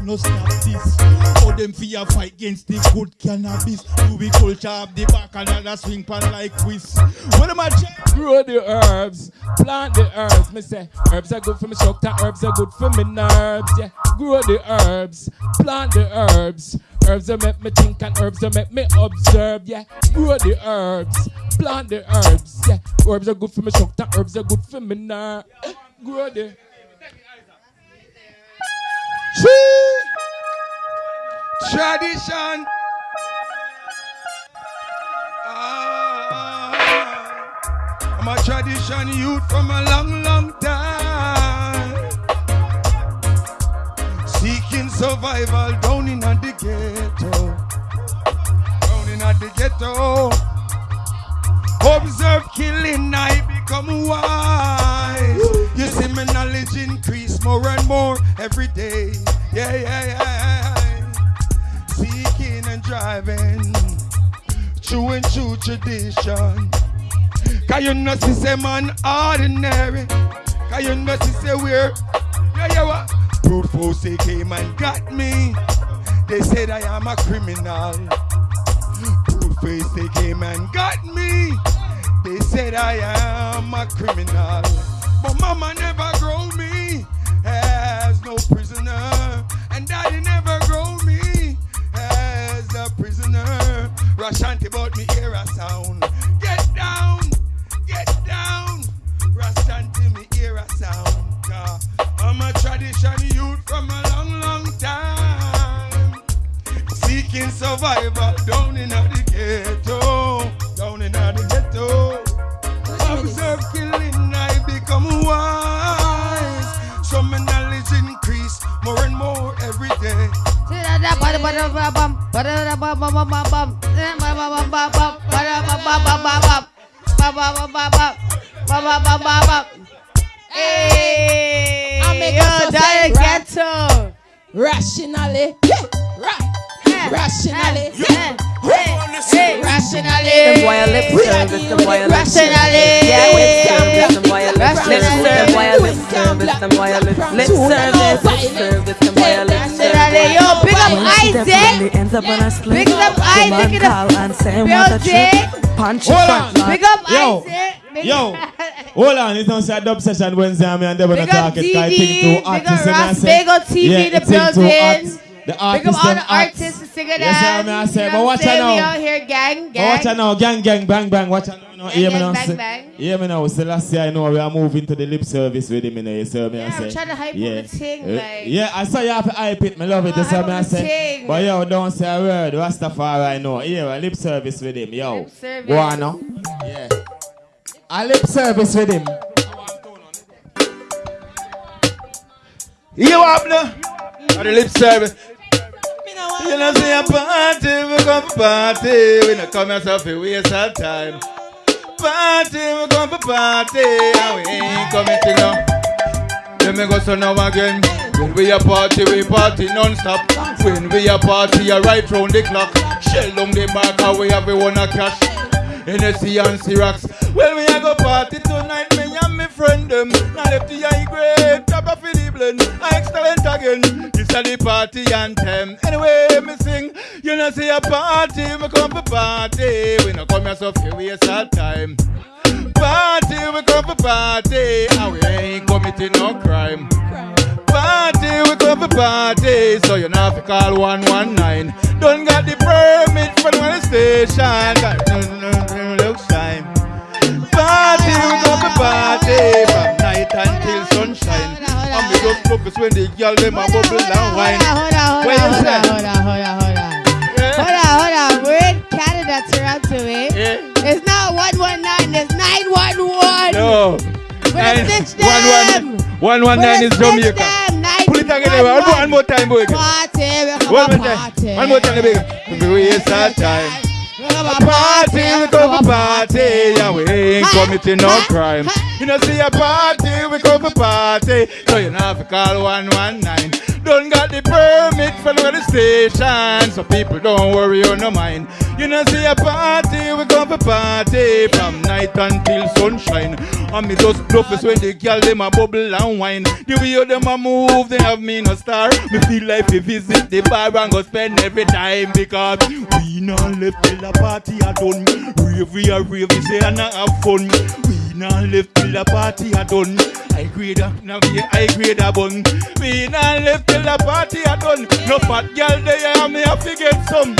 no stop this. How them fi a fight against the good cannabis? Do we culture up the back and another swing pan like whiz? What am I check? Grow the herbs, plant the herbs. Me say herbs are good for me shoulder, herbs are good for me nerves. Yeah, grow the herbs, plant the herbs. Herbs that make me think and herbs that make me observe. Yeah, grow the herbs, plant the herbs. Yeah, herbs are good for me shoulder, herbs are good for me nerves. Grow the. Tradition. Ah, I'm a tradition youth from a long, long time. Seeking survival down in the ghetto. Down in the ghetto. Observe killing, I become wise. You see, my knowledge increase more and more every day. Yeah, yeah, yeah. Seeking and driving, true and true tradition. Cause you know, see, say man ordinary. Cause you know, see, say we're, yeah, yeah, what? Brute force, they came and got me. They said I am a criminal. Brute face, they came and got me. They said I am a criminal. But mama never grow me as no prisoner. And daddy never Rashanti bought me hear a sound. Get down, get down. Rashanti me hear a sound. Uh, I'm a tradition youth from a long, long time. Seeking survival down in the ghetto. Down in the ghetto. Observe killing, I become wise. So my knowledge increase more and. Hey, I make yo, us that say ghetto. Rationally, ra- rationally, rationally. Them boy a lip service, them boy a lip service. Yeah, lip service, them boy a lip service. Them boy a lip service, them boy a lip lip service, lip service, them boy a lip service. Yo, big up Isaac. Ends up on a slip. Big up Isaac in call and say what a building. trip. Punch Hold front on. man. Big up Yo, Isaac. Big Yo, hold on, it's not say dub session Wednesday, and me and Deborah Big not up talk it. 'cause I DD, think too hot. big up you see me, I Ross say- Bagel TV, yeah, the it think too building. hot. The Big artists up all them the hot. artists the singing Yes, sir, me I say, but watch what out saying? We now. out here gang, gang. watch out now, gang, gang, bang, bang. Watch out now. Hear me gang, now. bang, say- bang. Hear me now. So last year I know we are moving to the lip service with him. You know, you see me I Yeah, say. we're trying to hype up yeah. the thing, Uh, like- Yeah, I saw you have to hype it. Me love it. You see hype me I up the say. thing. But yo, don't say a word. Rastafari I know. Yeah, a lip service with him. Yo. service. Go on now. Yeah. A lip service with him. You up now? At the lip service. You know, see a party, we come for party. We not come yourself to waste our time. Party, we come for party. And we ain't coming to now. Let me go so now again. When we a party, we party non-stop. When we a party, a right round the clock. Shell down the back, how we everyone a cash. NSC and Syrax. Well, we a go party tonight, me and me friend them. Now left the high grade, top of the blend. Excellent again. This a the party anthem. Anyway, me sing. You know see a party, me come for party. We no come here so few waste our time. Party, we come for party, and we ain't committing no crime. Party, we come for party, so you know if you call 119. Don't got the permit for the station. Got no, no, no, no time. Party, we come for party, from night until sunshine. And we just focus when the girl them a bubble and wine. Hold on, hold on, you hold say? on, hold on, hold on, hold on. Hold on, hold on. We're in Canada, Toronto, eh? It's not 119, it's 911. No. We're Nine- gonna stitch one, them. one, one, is Jamaica. Pull it again, one, more- time, boy. Party, we One a more time. One more time. We waste our time. A Party, we come for party, yeah, we ain't committing no crime. You know, see a party, we come for party, so you know have to call 119. Don't got the permit for the station, so people don't worry on no mind. You know, see a party, we come for party, from night until sunshine. And me just bluff is when the girl them a bubble and wine. The way them a move, they have me no star. Me feel like we visit the bar and go spend every time because we not left till the party a done. Rave we a rave, we say and a have fun. We not left till the party a done. I grade a, now we I grade a bun. We not left till the party a done. No fat girl there, and me have to get some.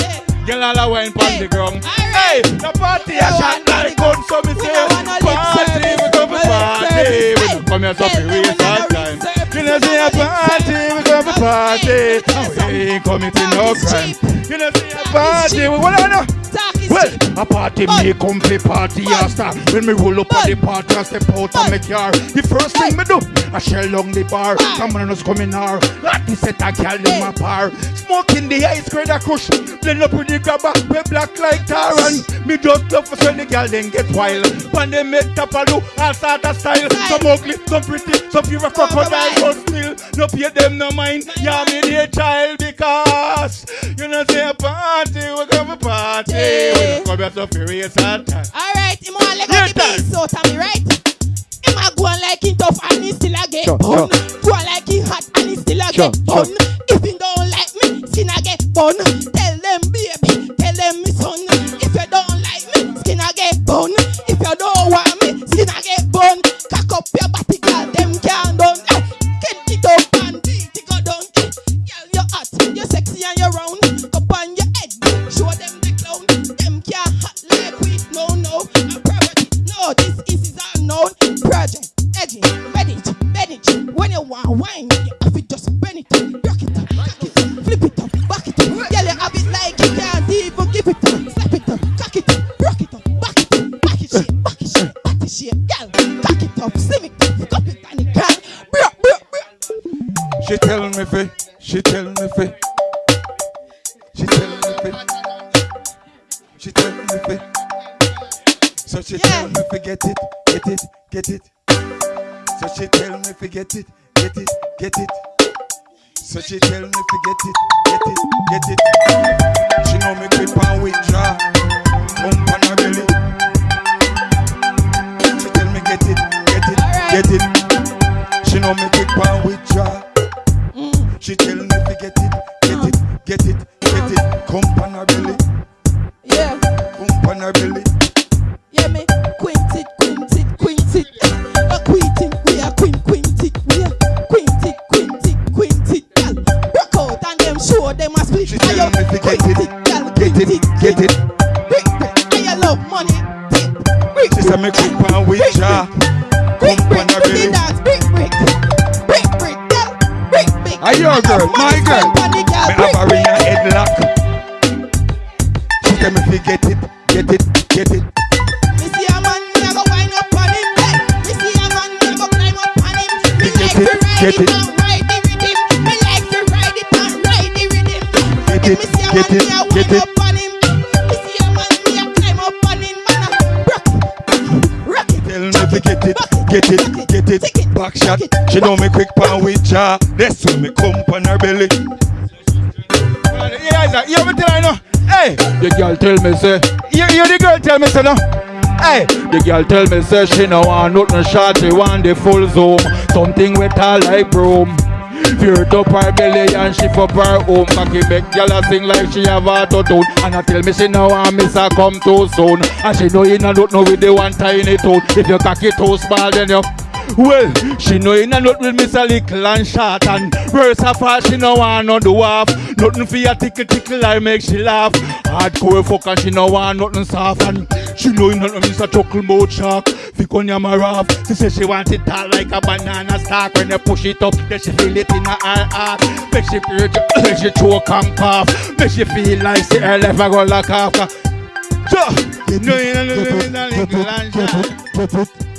Girl all a wine pon the ground. Hey, the party a shot like gun, so me say party, we come for party. We come here so we waste our time. You know say a party, we come for party. We ain't committing no crime. You know see a party, we wanna know. Well, a party me come for party after When me roll up at the party and step out of my car The first thing me do, I shell down the bar. Come on, us come in here Like the set a girl in my bar Smoking the ice cream a crush Blend up with the grabber, we black like tar. And me just love for when the girl then get wild. When they make top a do, all start of style. Some ugly, some pretty, some pure crocodile But still, no pay them no mind. Yeah, me dear child because You know say a party, we come for party We don't come here so furious all time Alright, him want leg out the beast out of me, right? Him a go on like he tough and he still a get Sure, bun. Go on like he hot and he still a Sure, get sure. bun. If he don't like me, skin a get bun. Tell them baby, tell them me son. If you don't like me, skin a get bun. If you don't want me, skin a get bun. Cock up your body, girl, them can't done. Eh, Get it up and beat it go down. Eh, Girl, you hot, you sexy and you round. No, this is his unknown project. Edgy, ready, ready. When you want wine, you have to just bend it, rock it, cock it, flip it up, back it up. Girl, you have it like you can't even give it up. Slap it up, cock it up, rock it up, back it up, back it shit, back it shit, back it shit. Girl, cock it up, slim it up, cup it and it can. Bro, bro, bro. She tell me fi, she tell me fi She tell me fi She tell me fi So she tell me fi get it, get it, get it So she tell me fi get it, get it, get it So she tell me fi get it, get it, get it She know me grip and withdraw Pump on her belly She tell me get it, get it, get it She know me grip and withdraw she tell me to get it, get it, get it, get it. Come on her belly, Yeah, come on her belly. A. She tell me to get it, get it, get it. And you love money. She say me grip and withdraw. Come on her Brick, belly. dance, brick, brick, brick, brick, girl, brick, brick. Are your girl, my girl? Me have her in a headlock. She tell me to get it, get it, get it. Me see a man, it, rock it. Tell me to get it, get it, get it. Back shot. She know me quick pan with jaw. That's when me come on her belly. Yeah, that. You ever tell her no? Hey, the girl tell me say. You, you the girl tell me say no. Hey, the girl tell me say she no want nothing short, she want the full zoom. Something with her like broom. Feared up her belly and she up her home Cocky back girl a sing like she have auto tune And I tell me she no want miss her come too soon. And she know you no look no with the one tiny tone If you cocky too small then you well, she know in a nut with Miss a little and short and worse of all she no want no do off. Nothing for your tickle tickle I make she laugh. Hardcore fuck and she no want nothing soft and she know in a Miss a chuckle mouth shark. Fick on your maraf. She say she want it all like a banana stalk. When you push it up, then she feel it in her heart. Make she feel she choke and cough. Make she feel like she her left a go like off. So, you know in a little and short.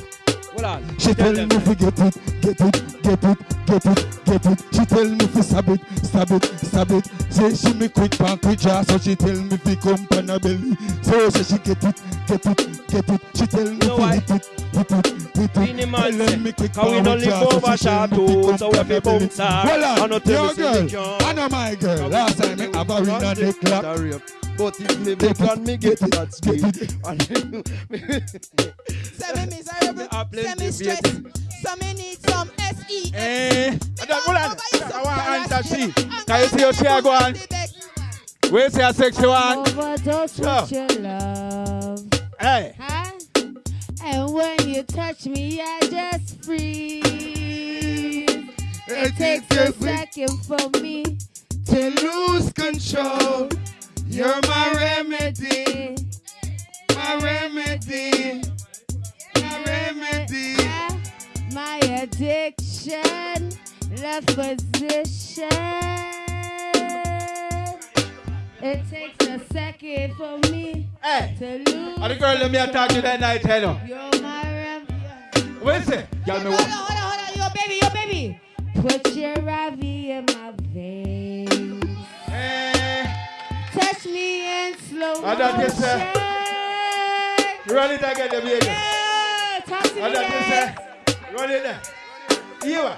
She tell me fi get it, get it, get it, get it, get it. She tell me fi stab it, stab it, stab it. Say she me quick pan quick jaw, so she tell me fi come pan her belly. So say she get it, get it, get it. She tell me fi hit it, hit it, hit it. Tell say, me quick "Cause we pan quick live so over she tell me fi Chateau, come so we pan her belly. Well, tell your we girl. I know my girl. Last time me have her in a neck lock. But if me big and me get it at speed. Say me miserable, say me stress. So me need some SE. Eh, that- hold on. I want answer she. Can you see how she a go on? Where you say a sexy one? Overdose So. with your love. Hey. Huh? And when you touch me, I just freeze. It takes a second for me to lose control. You're my remedy. My remedy. My remedy. My addiction left position. It takes a second for me to lose. Are the girl let me attack you that night, hello? You're my remedy. What is it? Hold on, hold on, hold on, yo, baby, yo, baby. Put your Ravi in my veins. Touch me in slow motion. Run it again, the baby. Yeah, talk to me I don't think nice. so. Run it there. You.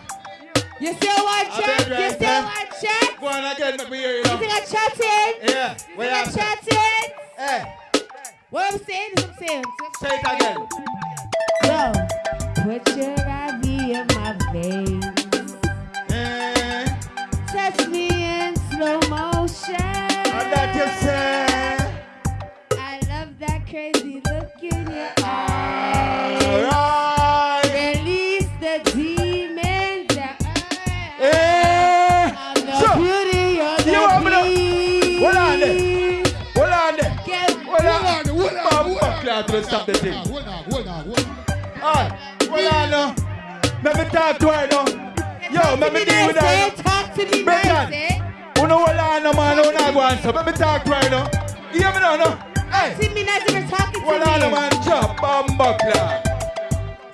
You still want check? You still want check? Go on again, me hear you You think I'm chatting? Yeah, You think I you chatting? Hey. What I'm saying is I'm saying. Say it again. Yo, put your Ravi in my veins. Eh. Touch me in slow motion. That you say. I love that crazy look in your eyes. Release the demons that Eh. I'm the So, beauty of the you want me to- beast. Hold on there. Hold on there. Hold on. Hold on. Hold on. Clap to stop the thing. Hold on, hold on, hold on. Hold on now. Let me talk to her now. Yo, let me deal with her. Say, talk to me nice, eh? Know no man, who not answer. Let me talk to her now. You hear me now, no? Hey. See me nice if talking to Hold on, me. no man. Chop, clap.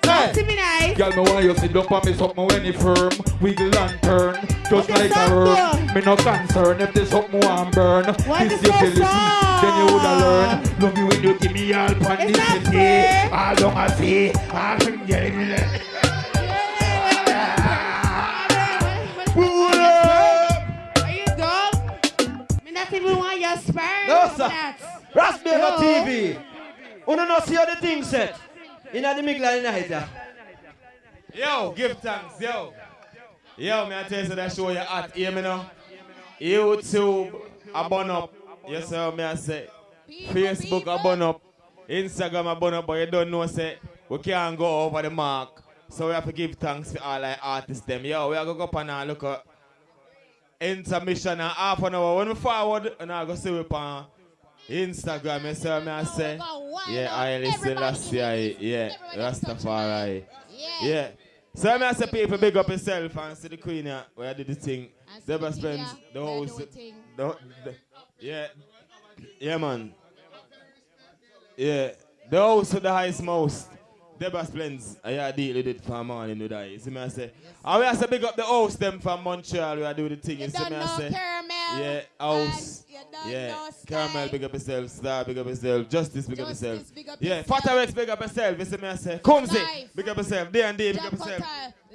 Talk to me nice. Girl, me want you sit up on me something when it firm Wiggle and turn, just like a worm Me no concern if this something want burn What This is you the feel then you woulda learn Love you when you give me all pan this fair. All down a sea, all from getting Are dumb? Me not even want your sperm. No, sir. that. Raspberry Yo. TV. You don't know see how the thing set. In the middle of the night, yeah. Yo, give thanks, yo. Yo, me I tell you that show you hot, hear me now? YouTube, I burn up. Yes, sir, me I say. Facebook, I burn up. Instagram, I burn up, but you don't know, say, we can't go over the mark. So we have to give thanks to all our artists, them. Yo, we are going to go up and look at intermission and half an hour. When we forward, and I go see we on Instagram, you see what me I say? Yeah, I listen last year, yeah, Rastafari. Yeah. So me I say people big up yourself and see the queen here where I did the thing. Deborah spends the house. The, the, yeah. Yeah man. Yeah. The house with the highest most. Deborah Splends, I yeah, deal with it for morning with that. You see me I say. And we I say big up the house them from Montreal where I do the thing. You, see me I say. Yeah, house. Yeah, Caramel, big up yourself. Star, big up yourself. Justice, big up yourself. Yeah, Fatarex, big up yourself. You see me I say. Kumzi, big up yourself. D and D, big up yourself.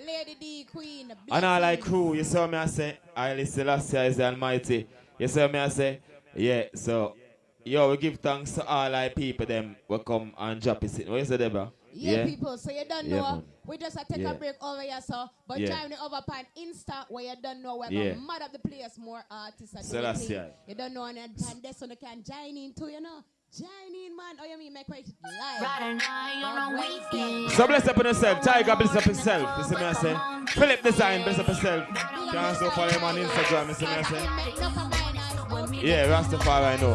Lady D, Queen. And I like crew, you saw me I say, I listen last year is the Almighty. You see what me I say? Yeah, so yo, we give thanks to all our people them will come and drop it. What you say, Deborah? Yeah, people. So you don't Yeah, know. man. we just a take Yeah. a break over here, so but Yeah. join the over on Insta where you don't know we're Yeah. gonna mad up the place more artists and So do the that's thing. it. You don't know and and this one you can join in too, you know. Join in, man. Oh, you mean make it live? Right now, on a weekend. So bless up on yourself. Tiger bless up himself. You see me I say? Philip Design bless up himself. You can also follow him on Instagram. You see me I say? Yeah, Rastafari I know.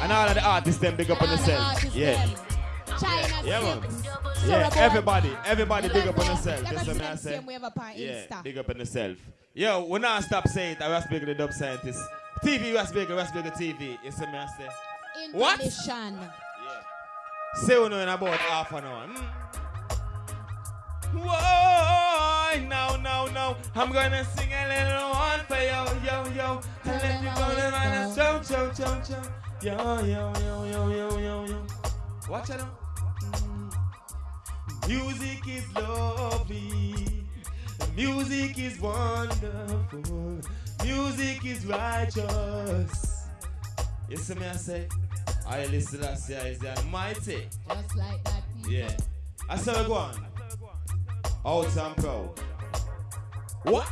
And all of the artists them big up on yourself. Yeah. China Yeah, man. Yeah, Surabaya. everybody, everybody big up on yourself. That's what I say. same way up Yeah, big up on yourself. Yo, we not stop saying it. I was big the dub scientist. TV was bigger, was bigger TV. You see me I say? What? Intermission. Say we know in about half an hour. Mm. Whoa, now, now, now. I'm gonna sing a little one for yo, yo, yo. And let you go to my chow, chow, chow, chow. Yo, yo, yo, yo, yo, yo, yo. Watch it out. Music is lovely. Music is wonderful. Music is righteous. You see me, I say, I listen to say is the Almighty. Just like that. people. Yeah. I saw go on. Out and proud. What?